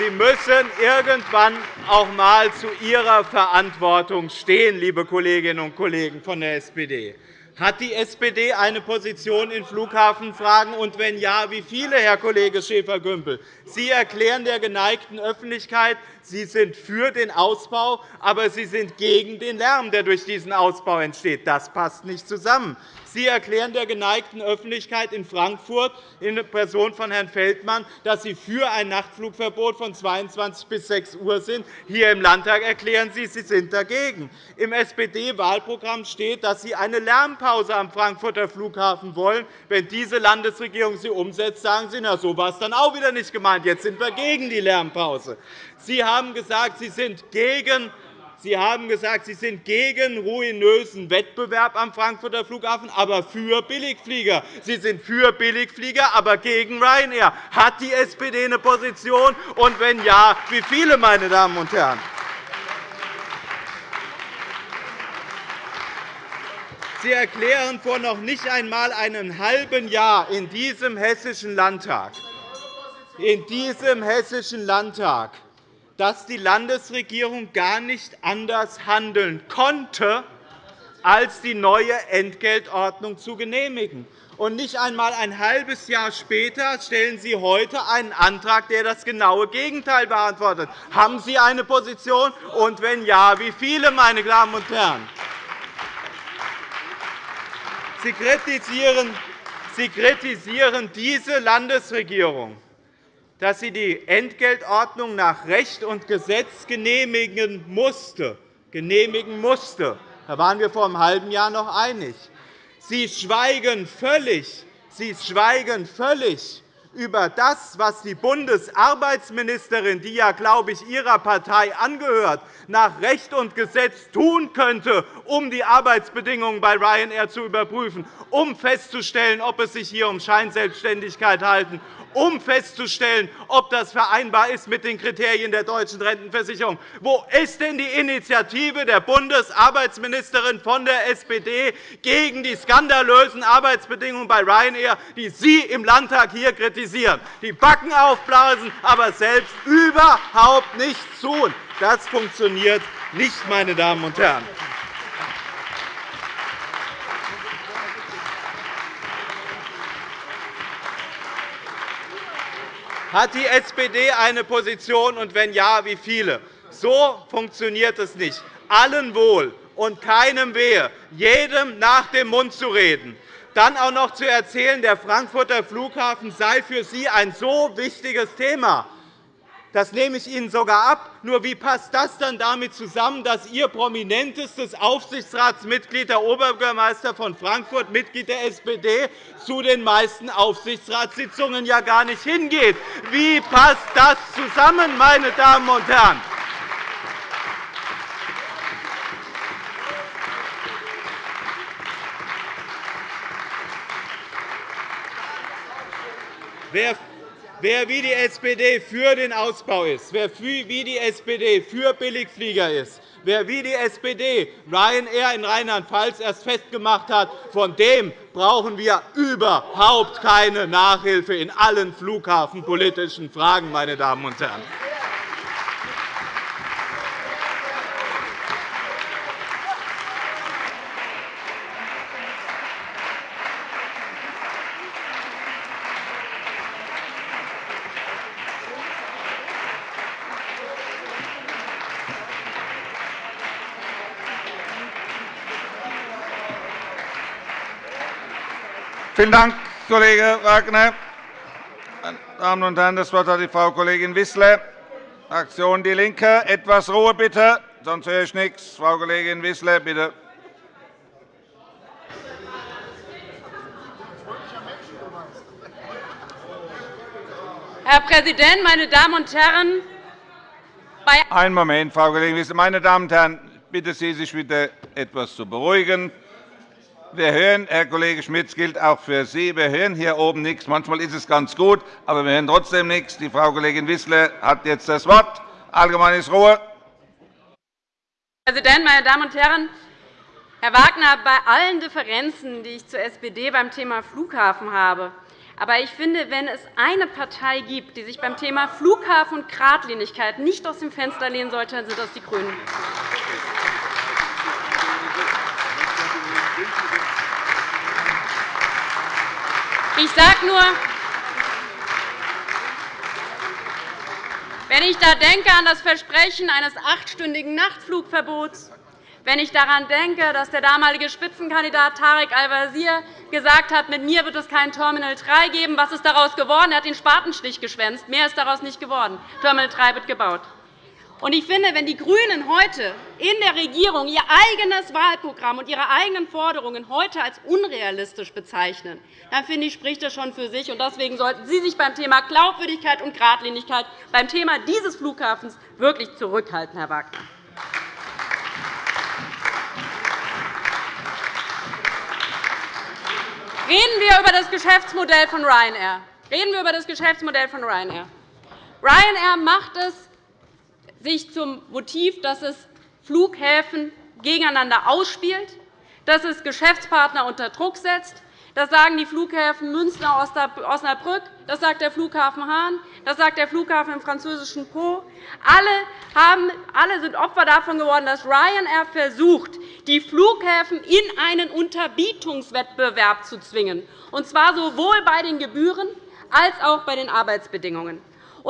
Sie müssen irgendwann auch einmal zu Ihrer Verantwortung stehen, liebe Kolleginnen und Kollegen von der SPD. Hat die SPD eine Position in Flughafenfragen, und wenn ja, wie viele, Herr Kollege Schäfer-Gümbel? Sie erklären der geneigten Öffentlichkeit, Sie sind für den Ausbau, aber Sie sind gegen den Lärm, der durch diesen Ausbau entsteht. Das passt nicht zusammen. Sie erklären der geneigten Öffentlichkeit in Frankfurt in Person von Herrn Feldmann, dass Sie für ein Nachtflugverbot von 22 bis 6 Uhr sind. Hier im Landtag erklären Sie, Sie sind dagegen. Im SPD-Wahlprogramm steht, dass Sie eine Lärmpause am Frankfurter Flughafen wollen. Wenn diese Landesregierung sie umsetzt, sagen Sie, na, so war es dann auch wieder nicht gemeint. Jetzt sind wir gegen die Lärmpause. Sie haben gesagt, Sie sind gegen Sie haben gesagt, Sie sind gegen ruinösen Wettbewerb am Frankfurter Flughafen, aber für Billigflieger. Sie sind für Billigflieger, aber gegen Ryanair. Hat die SPD eine Position? Und wenn ja, wie viele, meine Damen und Herren? Sie erklären vor noch nicht einmal einem halben Jahr in diesem Hessischen Landtag, in diesem Hessischen Landtag dass die Landesregierung gar nicht anders handeln konnte, als die neue Entgeltordnung zu genehmigen. Und nicht einmal ein halbes Jahr später stellen Sie heute einen Antrag, der das genaue Gegenteil beantwortet. Haben Sie eine Position? Und wenn ja, wie viele, meine Damen und Herren? Sie kritisieren, Sie kritisieren diese Landesregierung dass sie die Entgeltordnung nach Recht und Gesetz genehmigen musste. Genehmigen musste. Da waren wir vor einem halben Jahr noch einig. Sie schweigen völlig, Sie schweigen völlig über das, was die Bundesarbeitsministerin, die ja, glaube ich, Ihrer Partei angehört, nach Recht und Gesetz tun könnte, um die Arbeitsbedingungen bei Ryanair zu überprüfen, um festzustellen, ob es sich hier um Scheinselbstständigkeit handelt um festzustellen, ob das vereinbar ist mit den Kriterien der deutschen Rentenversicherung. Wo ist denn die Initiative der Bundesarbeitsministerin von der SPD gegen die skandalösen Arbeitsbedingungen bei Ryanair, die Sie im Landtag hier kritisieren? Kritisieren, die Backen aufblasen, aber selbst überhaupt nichts tun. Das funktioniert nicht, meine Damen und Herren. Hat die SPD eine Position, und wenn ja, wie viele? So funktioniert es nicht. Allen wohl und keinem wehe, jedem nach dem Mund zu reden. Dann auch noch zu erzählen, der Frankfurter Flughafen sei für Sie ein so wichtiges Thema. Das nehme ich Ihnen sogar ab. Nur wie passt das dann damit zusammen, dass Ihr prominentestes Aufsichtsratsmitglied, der Oberbürgermeister von Frankfurt, Mitglied der SPD, zu den meisten Aufsichtsratssitzungen ja gar nicht hingeht? Wie passt das zusammen, meine Damen und Herren? Wer wie die SPD für den Ausbau ist, wer wie die SPD für Billigflieger ist, wer wie die SPD Ryanair in Rheinland-Pfalz erst festgemacht hat, von dem brauchen wir überhaupt keine Nachhilfe in allen flughafenpolitischen Fragen. Meine Damen und Herren. Vielen Dank, Kollege Wagner. Meine Damen und Herren, das Wort hat die Frau Kollegin Wissler, Fraktion DIE LINKE. Etwas Ruhe bitte, sonst höre ich nichts. Frau Kollegin Wissler, bitte. Herr Präsident, meine Damen und Herren! Einen Moment, Frau Kollegin Wissler. Meine Damen und Herren, bitte Sie, sich bitte etwas zu beruhigen. Wir hören, Herr Kollege Schmidt, gilt auch für Sie. Wir hören hier oben nichts. Manchmal ist es ganz gut, aber wir hören trotzdem nichts. Die Frau Kollegin Wissler hat jetzt das Wort. Allgemeines Ruhe. Herr Präsident, meine Damen und Herren! Herr Wagner, bei allen Differenzen, die ich zur SPD beim Thema Flughafen habe, aber ich finde, wenn es eine Partei gibt, die sich beim Thema Flughafen und Geradlinigkeit nicht aus dem Fenster lehnen sollte, dann sind das die GRÜNEN. Ich sage nur, wenn ich da denke an das Versprechen eines achtstündigen Nachtflugverbots, wenn ich daran denke, dass der damalige Spitzenkandidat Tarek Al-Wazir gesagt hat, mit mir wird es kein Terminal 3 geben, was ist daraus geworden? Er hat den Spatenstich geschwänzt. Mehr ist daraus nicht geworden. Terminal 3 wird gebaut. Ich finde, wenn die GRÜNEN heute in der Regierung ihr eigenes Wahlprogramm und ihre eigenen Forderungen heute als unrealistisch bezeichnen, dann finde ich, spricht das schon für sich. Deswegen sollten Sie sich beim Thema Glaubwürdigkeit und Geradlinigkeit beim Thema dieses Flughafens wirklich zurückhalten, Herr Wagner. Reden wir über das Geschäftsmodell von Ryanair. Reden wir über das Geschäftsmodell von Ryanair. Ryanair macht es sich zum Motiv, dass es Flughäfen gegeneinander ausspielt, dass es Geschäftspartner unter Druck setzt. Das sagen die Flughäfen Münster Osnabrück, das sagt der Flughafen Hahn, das sagt der Flughafen im französischen Po. Alle, sind Opfer davon geworden, dass Ryanair versucht, die Flughäfen in einen Unterbietungswettbewerb zu zwingen, und zwar sowohl bei den Gebühren als auch bei den Arbeitsbedingungen.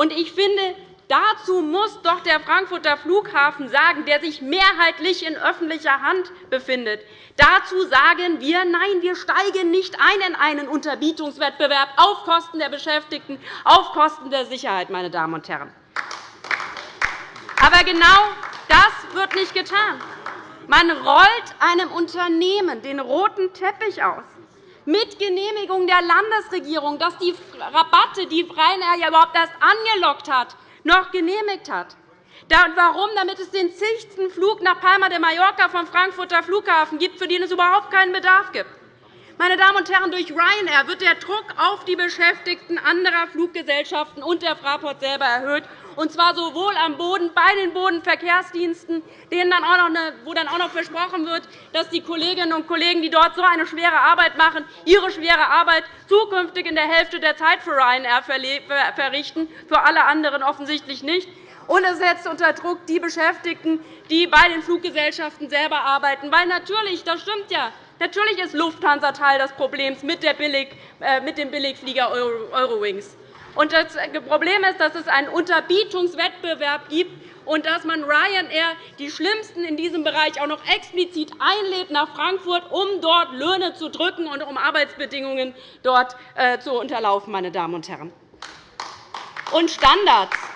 Ich finde, Dazu muss doch der Frankfurter Flughafen sagen, der sich mehrheitlich in öffentlicher Hand befindet. Dazu sagen wir, nein, wir steigen nicht ein in einen Unterbietungswettbewerb auf Kosten der Beschäftigten, auf Kosten der Sicherheit. Meine Damen und Herren. Aber genau das wird nicht getan. Man rollt einem Unternehmen den roten Teppich aus mit Genehmigung der Landesregierung, dass die Rabatte, die Ryanair ja überhaupt erst angelockt hat, noch genehmigt hat. Warum? Damit es den zigsten Flug nach Palma de Mallorca vom Frankfurter Flughafen gibt, für den es überhaupt keinen Bedarf gibt. Meine Damen und Herren, durch Ryanair wird der Druck auf die Beschäftigten anderer Fluggesellschaften und der Fraport selber erhöht, und zwar sowohl am Boden bei den Bodenverkehrsdiensten, denen dann auch noch wo dann auch noch versprochen wird, dass die Kolleginnen und Kollegen, die dort so eine schwere Arbeit machen, ihre schwere Arbeit zukünftig in der Hälfte der Zeit für Ryanair verrichten, für alle anderen offensichtlich nicht. Und es setzt unter Druck die Beschäftigten, die bei den Fluggesellschaften selber arbeiten. Weil natürlich, das stimmt ja, Natürlich ist Lufthansa Teil des Problems mit, äh, dem Billigflieger Eurowings. Das Problem ist, dass es einen Unterbietungswettbewerb gibt und dass man Ryanair, die Schlimmsten in diesem Bereich, auch noch explizit einlädt nach Frankfurt, um dort Löhne zu drücken und um Arbeitsbedingungen dort äh, zu unterlaufen. Meine Damen und Herren. Und Standards.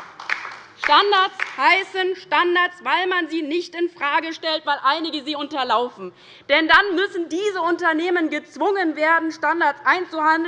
Standards heißen Standards, weil man sie nicht infrage stellt, weil einige sie unterlaufen. Denn dann müssen diese Unternehmen gezwungen werden, Standards einzuhalten.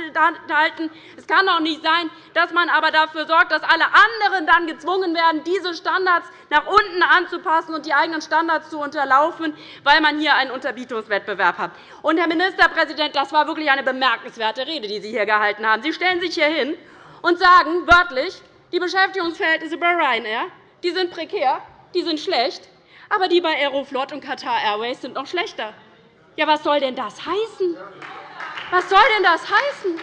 Es kann doch nicht sein, dass man aber dafür sorgt, dass alle anderen dann gezwungen werden, diese Standards nach unten anzupassen und die eigenen Standards zu unterlaufen, weil man hier einen Unterbietungswettbewerb hat. Und, Herr Ministerpräsident, das war wirklich eine bemerkenswerte Rede, die Sie hier gehalten haben. Sie stellen sich hier hin und sagen wörtlich, die Beschäftigungsverhältnisse bei Ryanair die sind prekär, die sind schlecht, aber die bei Aeroflot und Qatar Airways sind noch schlechter. Ja, was soll denn das heißen? Was soll denn das heißen?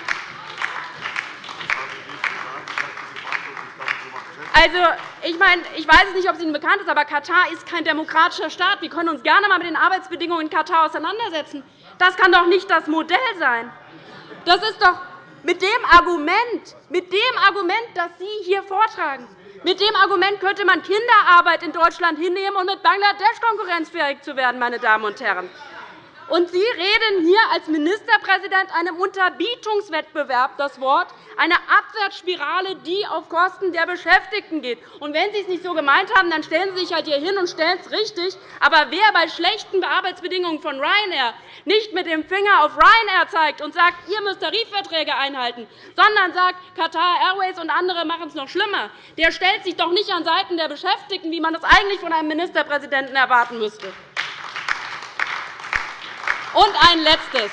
Also, ich, meine, ich weiß nicht, ob es Ihnen bekannt ist, aber Katar ist kein demokratischer Staat. Wir können uns gerne einmal mit den Arbeitsbedingungen in Katar auseinandersetzen. Das kann doch nicht das Modell sein. Das ist doch mit dem Argument, mit dem Argument, das Sie hier vortragen, mit dem Argument könnte man Kinderarbeit in Deutschland hinnehmen, um mit Bangladesch konkurrenzfähig zu werden. Meine Damen und Herren. Und Sie reden hier als Ministerpräsident einem Unterbietungswettbewerb das Wort, eine Abwärtsspirale, die auf Kosten der Beschäftigten geht. Und wenn Sie es nicht so gemeint haben, dann stellen Sie sich halt hier hin und stellen es richtig. Aber wer bei schlechten Arbeitsbedingungen von Ryanair nicht mit dem Finger auf Ryanair zeigt und sagt, ihr müsst Tarifverträge einhalten, sondern sagt, Qatar Airways und andere machen es noch schlimmer, der stellt sich doch nicht an Seiten der Beschäftigten, wie man das eigentlich von einem Ministerpräsidenten erwarten müsste. Und ein Letztes.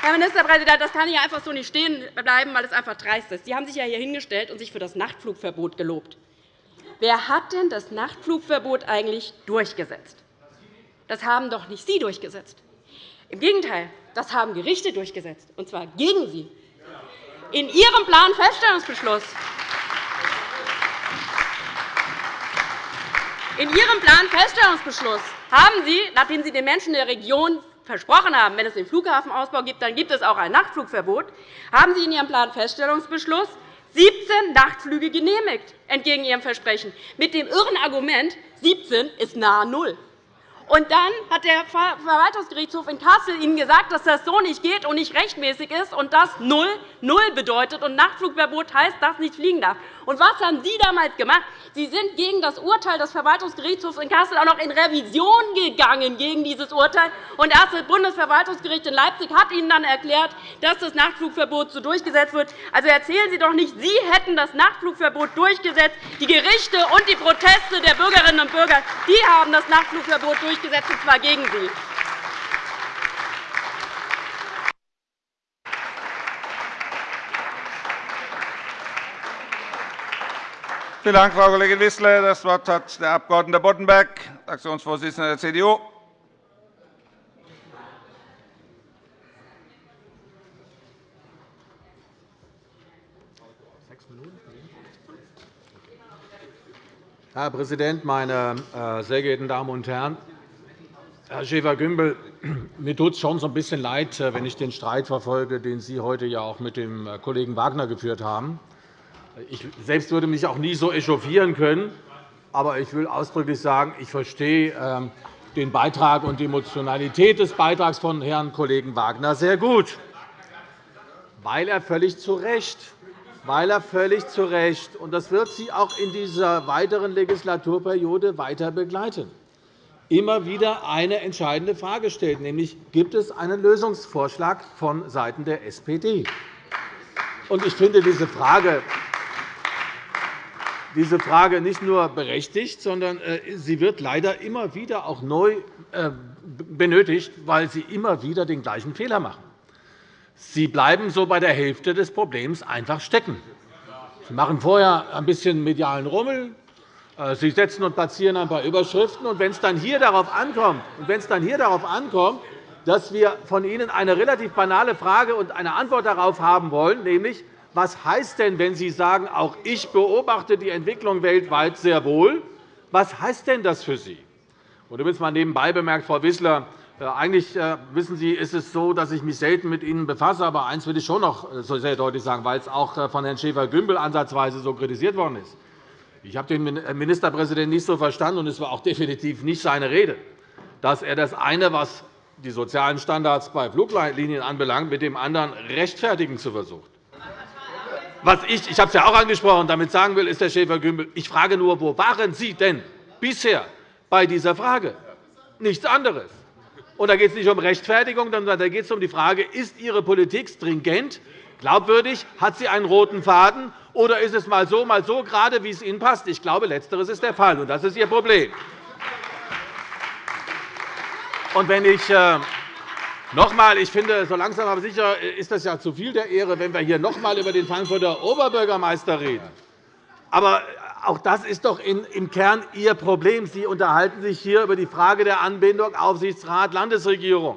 Herr Ministerpräsident, das kann hier einfach so nicht stehen bleiben, weil es einfach dreist ist. Sie haben sich ja hier hingestellt und sich für das Nachtflugverbot gelobt. Wer hat denn das Nachtflugverbot eigentlich durchgesetzt? Das haben doch nicht Sie durchgesetzt. Im Gegenteil, das haben Gerichte durchgesetzt, und zwar gegen Sie. In Ihrem Planfeststellungsbeschluss in Ihrem Planfeststellungsbeschluss haben Sie, nachdem Sie den Menschen der Region versprochen haben, wenn es den Flughafenausbau gibt, dann gibt es auch ein Nachtflugverbot, haben Sie in Ihrem Planfeststellungsbeschluss 17 Nachtflüge genehmigt, entgegen Ihrem Versprechen, mit dem irren Argument, 17 ist nahe Null. Und dann hat der Verwaltungsgerichtshof in Kassel Ihnen gesagt, dass das so nicht geht und nicht rechtmäßig ist und das Null Null bedeutet. Und Nachtflugverbot heißt, dass nicht fliegen darf. Und was haben Sie damals gemacht? Sie sind gegen das Urteil des Verwaltungsgerichtshofs in Kassel auch noch in Revision gegangen gegen dieses Urteil. Und erst das Bundesverwaltungsgericht in Leipzig hat Ihnen dann erklärt, dass das Nachtflugverbot so durchgesetzt wird. Also erzählen Sie doch nicht, Sie hätten das Nachtflugverbot durchgesetzt. Die Gerichte und die Proteste der Bürgerinnen und Bürger die haben das Nachtflugverbot durchgesetzt, und zwar gegen Sie. Vielen Dank, Frau Kollegin Wissler. – Das Wort hat der Abg. Boddenberg, Fraktionsvorsitzender der CDU. Herr Präsident, meine äh, sehr geehrten Damen und Herren! Herr Schäfer-Gümbel, <clears throat> mir tut es schon so ein bisschen leid, äh, wenn ich den Streit verfolge, den Sie heute ja auch mit dem äh, Kollegen Wagner geführt haben. Ich selbst würde mich auch nie so echauffieren können. Aber ich will ausdrücklich sagen, ich verstehe ähm, den Beitrag und die Emotionalität des Beitrags von Herrn Kollegen Wagner sehr gut, weil er völlig zu Recht weil er völlig zu Recht, und das wird Sie auch in dieser weiteren Legislaturperiode weiter begleiten, immer wieder eine entscheidende Frage stellt, nämlich gibt es einen Lösungsvorschlag von Seiten der SPD. Ich finde diese Frage diese Frage nicht nur berechtigt, sondern äh, sie wird leider immer wieder auch neu äh, benötigt, weil Sie immer wieder den gleichen Fehler machen. Sie bleiben so bei der Hälfte des Problems einfach stecken. Sie machen vorher ein bisschen medialen Rummel. Äh, Sie setzen und platzieren ein paar Überschriften. Und wenn es dann hier darauf ankommt, und wenn es dann hier darauf ankommt dass wir von Ihnen eine relativ banale Frage und eine Antwort darauf haben wollen, nämlich was heißt denn, wenn Sie sagen, auch ich beobachte die Entwicklung weltweit sehr wohl, was heißt denn das für Sie? Und übrigens mal nebenbei bemerkt, Frau Wissler, äh, eigentlich äh, wissen Sie, ist es so, dass ich mich selten mit Ihnen befasse. Aber eines will ich schon noch sehr deutlich sagen, weil es auch von Herrn Schäfer-Gümbel ansatzweise so kritisiert worden ist. Ich habe den Ministerpräsidenten nicht so verstanden, und es war auch definitiv nicht seine Rede, dass er das eine, was die sozialen Standards bei Fluglinien anbelangt, mit dem anderen rechtfertigen zu versucht. Was ich, ich habe es ja auch angesprochen, damit sagen will, ist Herr Schäfer-Gümbel, ich frage nur, wo waren Sie denn bisher bei dieser Frage? Nichts anderes. Und da geht es nicht um Rechtfertigung, sondern da geht es um die Frage, ist Ihre Politik stringent, glaubwürdig, hat sie einen roten Faden, oder ist es mal so, mal so, gerade wie es Ihnen passt? Ich glaube, Letzteres ist der Fall, und das ist Ihr Problem. Und wenn ich äh, noch einmal, ich finde, so langsam aber sicher ist das ja zu viel der Ehre, wenn wir hier noch einmal über den Frankfurter Oberbürgermeister reden. Aber auch das ist doch im Kern Ihr Problem. Sie unterhalten sich hier über die Frage der Anbindung Aufsichtsrat Landesregierung.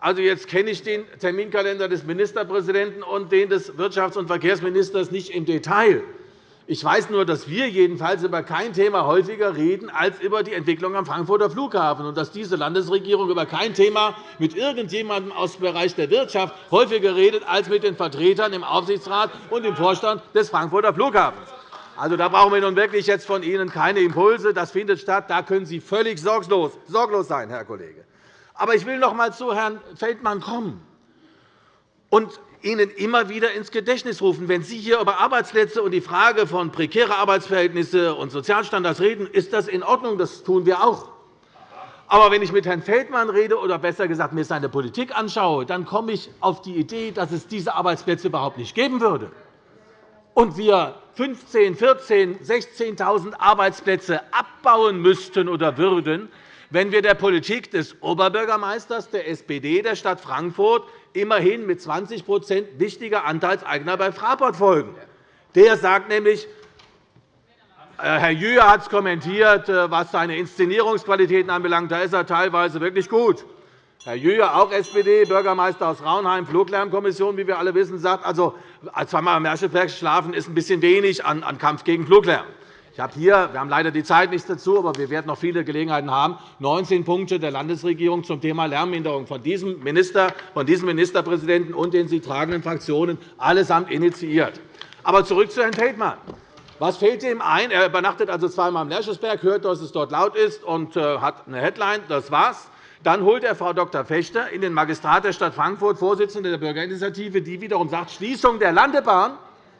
Also, jetzt kenne ich den Terminkalender des Ministerpräsidenten und den des Wirtschafts- und Verkehrsministers nicht im Detail. Ich weiß nur, dass wir jedenfalls über kein Thema häufiger reden als über die Entwicklung am Frankfurter Flughafen und dass diese Landesregierung über kein Thema mit irgendjemandem aus dem Bereich der Wirtschaft häufiger redet als mit den Vertretern im Aufsichtsrat und im Vorstand des Frankfurter Flughafens. Also, da brauchen wir nun wirklich jetzt von Ihnen keine Impulse. Das findet statt. Da können Sie völlig sorglos sein, Herr Kollege. Aber ich will noch einmal zu Herrn Feldmann kommen und Ihnen immer wieder ins Gedächtnis rufen. Wenn Sie hier über Arbeitsplätze und die Frage von prekären Arbeitsverhältnissen und Sozialstandards reden, ist das in Ordnung. Das tun wir auch. Aber wenn ich mit Herrn Feldmann rede oder besser gesagt mir seine Politik anschaue, dann komme ich auf die Idee, dass es diese Arbeitsplätze überhaupt nicht geben würde und wir 15.000, 14.000, 16.000 Arbeitsplätze abbauen müssten oder würden, wenn wir der Politik des Oberbürgermeisters der SPD der Stadt Frankfurt immerhin mit 20% wichtiger Anteilseigner bei Fraport folgen. Der sagt nämlich, äh, Herr Jüher hat es kommentiert, äh, was seine Inszenierungsqualitäten anbelangt. Da ist er teilweise wirklich gut. Herr Jüher, auch SPD, Bürgermeister aus Raunheim, Fluglärmkommission, wie wir alle wissen, sagt, also, zweimal am Merschelberg schlafen ist ein bisschen wenig an Kampf gegen Fluglärm. Ich habe hier, wir haben leider die Zeit nicht dazu, aber wir werden noch viele Gelegenheiten haben, 19 Punkte der Landesregierung zum Thema Lärmminderung von diesem, Minister, von diesem Ministerpräsidenten und den sie tragenden Fraktionen allesamt initiiert. Aber zurück zu Herrn Feldmann. Was fällt ihm ein? Er übernachtet also zweimal am Lerchesberg, hört, dass es dort laut ist und äh, hat eine Headline. Das war's. Dann holt er Frau Dr. Fechter in den Magistrat der Stadt Frankfurt, Vorsitzende der Bürgerinitiative, die wiederum sagt, Schließung der Landebahn,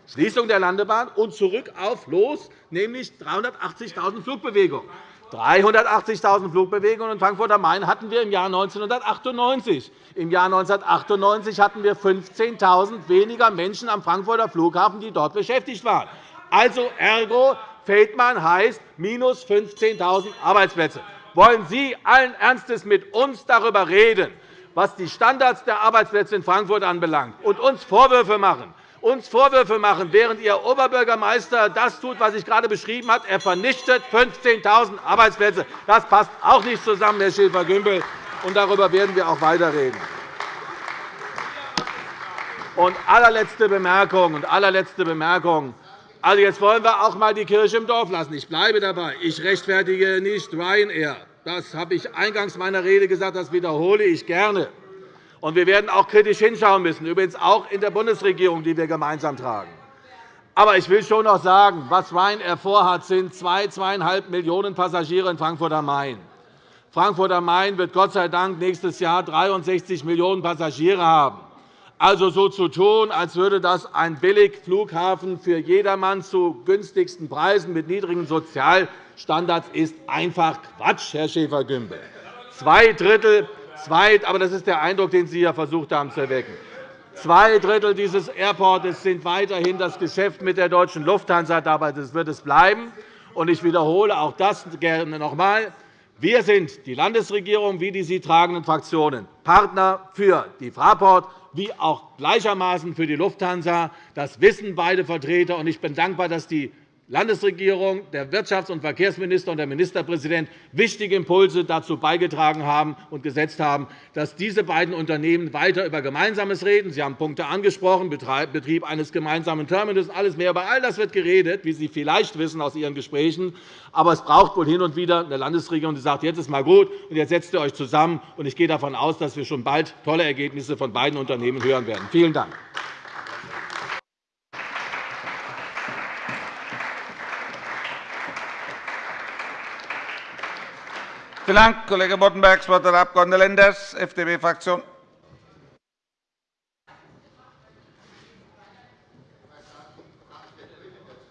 Schließung der Landebahn und zurück auf los, nämlich 380.000 Flugbewegungen. 380.000 Flugbewegungen in Frankfurt am Main hatten wir im Jahr 1998. Im Jahr 1998 hatten wir 15.000 weniger Menschen am Frankfurter Flughafen, die dort beschäftigt waren. Also ergo Feldmann heißt minus 15.000 Arbeitsplätze wollen Sie allen Ernstes mit uns darüber reden, was die Standards der Arbeitsplätze in Frankfurt anbelangt, und uns Vorwürfe machen, uns Vorwürfe machen, während Ihr Oberbürgermeister das tut, was ich gerade beschrieben habe. Er vernichtet 15.000 Arbeitsplätze. Das passt auch nicht zusammen, Herr Schäfer-Gümbel, darüber werden wir auch weiter reden. Und allerletzte Bemerkung, und allerletzte Bemerkung. Also, jetzt wollen wir auch einmal die Kirche im Dorf lassen. Ich bleibe dabei. Ich rechtfertige nicht Ryanair. Das habe ich eingangs meiner Rede gesagt, das wiederhole ich gerne. Und wir werden auch kritisch hinschauen müssen, übrigens auch in der Bundesregierung, die wir gemeinsam tragen. Aber ich will schon noch sagen, was Ryanair vorhat, sind 2, 2,5 Millionen Passagiere in Frankfurt am Main. Frankfurt am Main wird Gott sei Dank nächstes Jahr 63 Millionen Passagiere haben. Also so zu tun, als würde das ein Billigflughafen für jedermann zu günstigsten Preisen mit niedrigen Sozialstandards ist einfach Quatsch, Herr Schäfer-Gümbel. Zwei Drittel, zwei, aber das ist der Eindruck, den Sie ja versucht haben zu erwecken. Zwei Drittel dieses Airports sind weiterhin das Geschäft mit der deutschen Lufthansa. Dabei wird es bleiben. Ich wiederhole auch das gerne noch einmal. Wir sind, die Landesregierung wie die sie tragenden Fraktionen, Partner für die Fraport wie auch gleichermaßen für die Lufthansa. Das wissen beide Vertreter. Ich bin dankbar, dass die Landesregierung, der Wirtschafts- und Verkehrsminister und der Ministerpräsident wichtige Impulse dazu beigetragen haben und gesetzt haben, dass diese beiden Unternehmen weiter über Gemeinsames reden. Sie haben Punkte angesprochen, Betrieb eines gemeinsamen Terminals alles mehr. Über all das wird geredet, wie Sie vielleicht wissen aus Ihren Gesprächen. Aber es braucht wohl hin und wieder eine Landesregierung, die sagt, jetzt ist mal gut, und jetzt setzt ihr euch zusammen. Ich gehe davon aus, dass wir schon bald tolle Ergebnisse von beiden Unternehmen hören werden. Vielen Dank. Vielen Dank, Kollege Boddenberg. Das Wort hat der Abg. Lenders, FDP-Fraktion.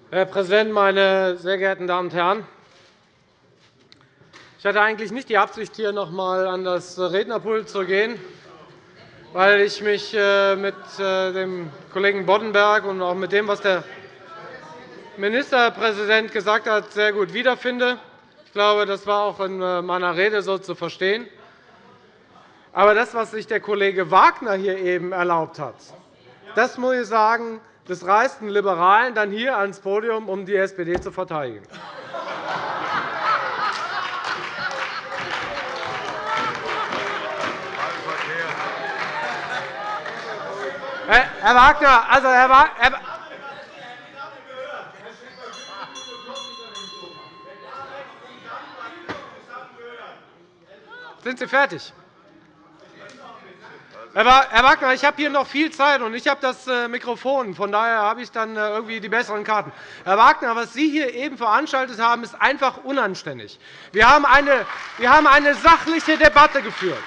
Herr Präsident, meine sehr geehrten Damen und Herren! Ich hatte eigentlich nicht die Absicht, hier noch einmal an das Rednerpult zu gehen, weil ich mich äh, mit äh, dem Kollegen Boddenberg und auch mit dem, was der Ministerpräsident gesagt hat, sehr gut wiederfinde glaube, das war auch in äh, meiner Rede so zu verstehen. Aber das, was sich der Kollege Wagner hier eben erlaubt hat, das muss ich sagen, das reißt einen Liberalen dann hier ans Podium, um die SPD zu verteidigen. Herr Wagner, also Herr Wagner, Sind Sie fertig? Herr Wagner, ich habe hier noch viel Zeit, und ich habe das äh, Mikrofon. Von daher habe ich dann äh, irgendwie die besseren Karten. Herr Wagner, was Sie hier eben veranstaltet haben, ist einfach unanständig. Wir haben eine, wir haben eine sachliche Debatte geführt.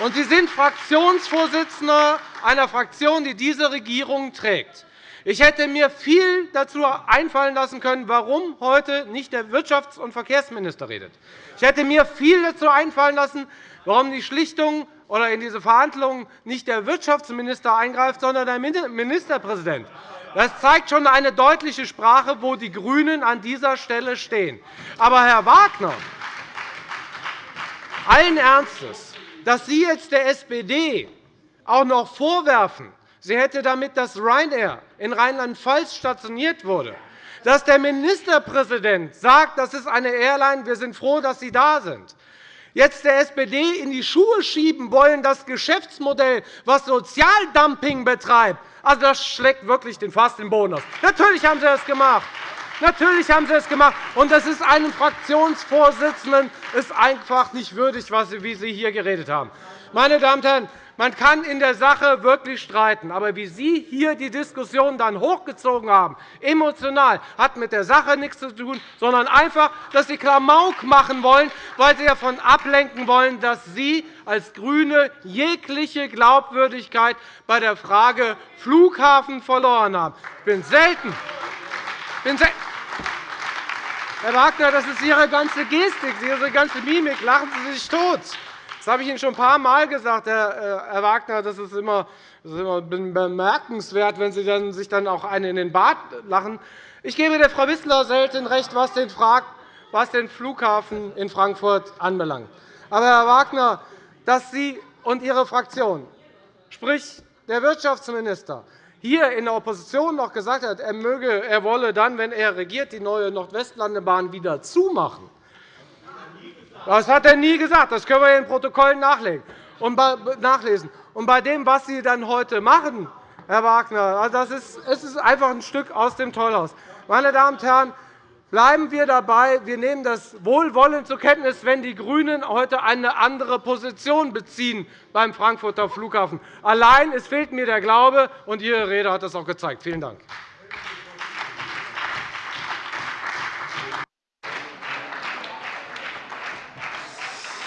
Und Sie sind Fraktionsvorsitzender einer Fraktion, die diese Regierung trägt. Ich hätte mir viel dazu einfallen lassen können, warum heute nicht der Wirtschafts- und Verkehrsminister redet. Ich hätte mir viel dazu einfallen lassen, warum die Schlichtung oder in diese Verhandlungen nicht der Wirtschaftsminister eingreift, sondern der Ministerpräsident. Das zeigt schon eine deutliche Sprache, wo die GRÜNEN an dieser Stelle stehen. Aber, Herr Wagner, allen Ernstes, dass Sie jetzt der SPD auch noch vorwerfen, sie hätte damit, dass Ryanair in Rheinland-Pfalz stationiert wurde, dass der Ministerpräsident sagt, das ist eine Airline, wir sind froh, dass Sie da sind, jetzt der SPD in die Schuhe schieben wollen, das Geschäftsmodell, das Sozialdumping betreibt, also das schlägt wirklich den Fass den Boden aus. Natürlich haben Sie das gemacht. Natürlich haben Sie es gemacht. Und das ist einem Fraktionsvorsitzenden ist einfach nicht würdig, wie Sie hier geredet haben. Meine Damen und Herren, man kann in der Sache wirklich streiten. Aber wie Sie hier die Diskussion dann hochgezogen haben, emotional, hat mit der Sache nichts zu tun, sondern einfach, dass Sie Klamauk machen wollen, weil Sie davon ablenken wollen, dass Sie als GRÜNE jegliche Glaubwürdigkeit bei der Frage Flughafen verloren haben. Ich bin selten, bin selten Herr Wagner, das ist Ihre ganze Gestik, Ihre ganze Mimik. Lachen Sie sich tot. Das habe ich Ihnen schon ein paar Mal gesagt, Herr äh, Wagner. Das ist immer bemerkenswert, wenn Sie dann sich dann auch einen in den Bart lachen. Ich gebe der Frau Wissler selten recht, was den, was den Flughafen in Frankfurt anbelangt. Aber, Herr Wagner, dass Sie und Ihre Fraktion, sprich der Wirtschaftsminister, hier in der Opposition noch gesagt hat, er, möge, er wolle dann, wenn er regiert, die neue Nordwestlandebahn wieder zumachen, das hat er nie gesagt. Das können wir in den Protokollen nachlesen. Und bei dem, was Sie dann heute machen, Herr Wagner, also das ist, es ist einfach ein Stück aus dem Tollhaus. Meine Damen und Herren, bleiben wir dabei. Wir nehmen das wohlwollend zur Kenntnis, wenn die GRÜNEN heute eine andere Position beziehen beim Frankfurter Flughafen. Allein es fehlt mir der Glaube, und Ihre Rede hat das auch gezeigt. Vielen Dank.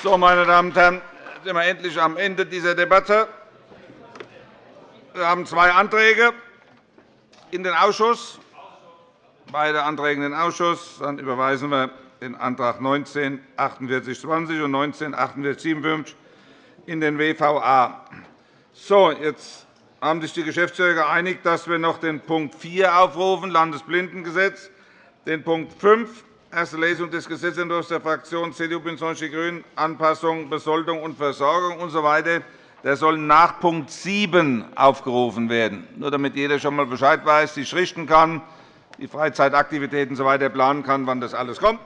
So, meine Damen und Herren, sind wir endlich am Ende dieser Debatte. Wir haben zwei Anträge in den Ausschuss. Beide Anträge in den Ausschuss. Dann überweisen wir den Antrag 19 4820 und 19 4857 in den WVA. So, jetzt haben sich die Geschäftsführer geeinigt, dass wir noch den Punkt 4 aufrufen, Landesblindengesetz, den Punkt 5, erste Lesung des Gesetzentwurfs der Fraktionen CDU, BÜNDNIS die GRÜNEN, Anpassung, Besoldung und Versorgung usw. Der soll nach Punkt 7 aufgerufen werden, nur damit jeder schon einmal Bescheid weiß, sich richten kann, die Freizeitaktivitäten usw. So planen kann, wann das alles kommt.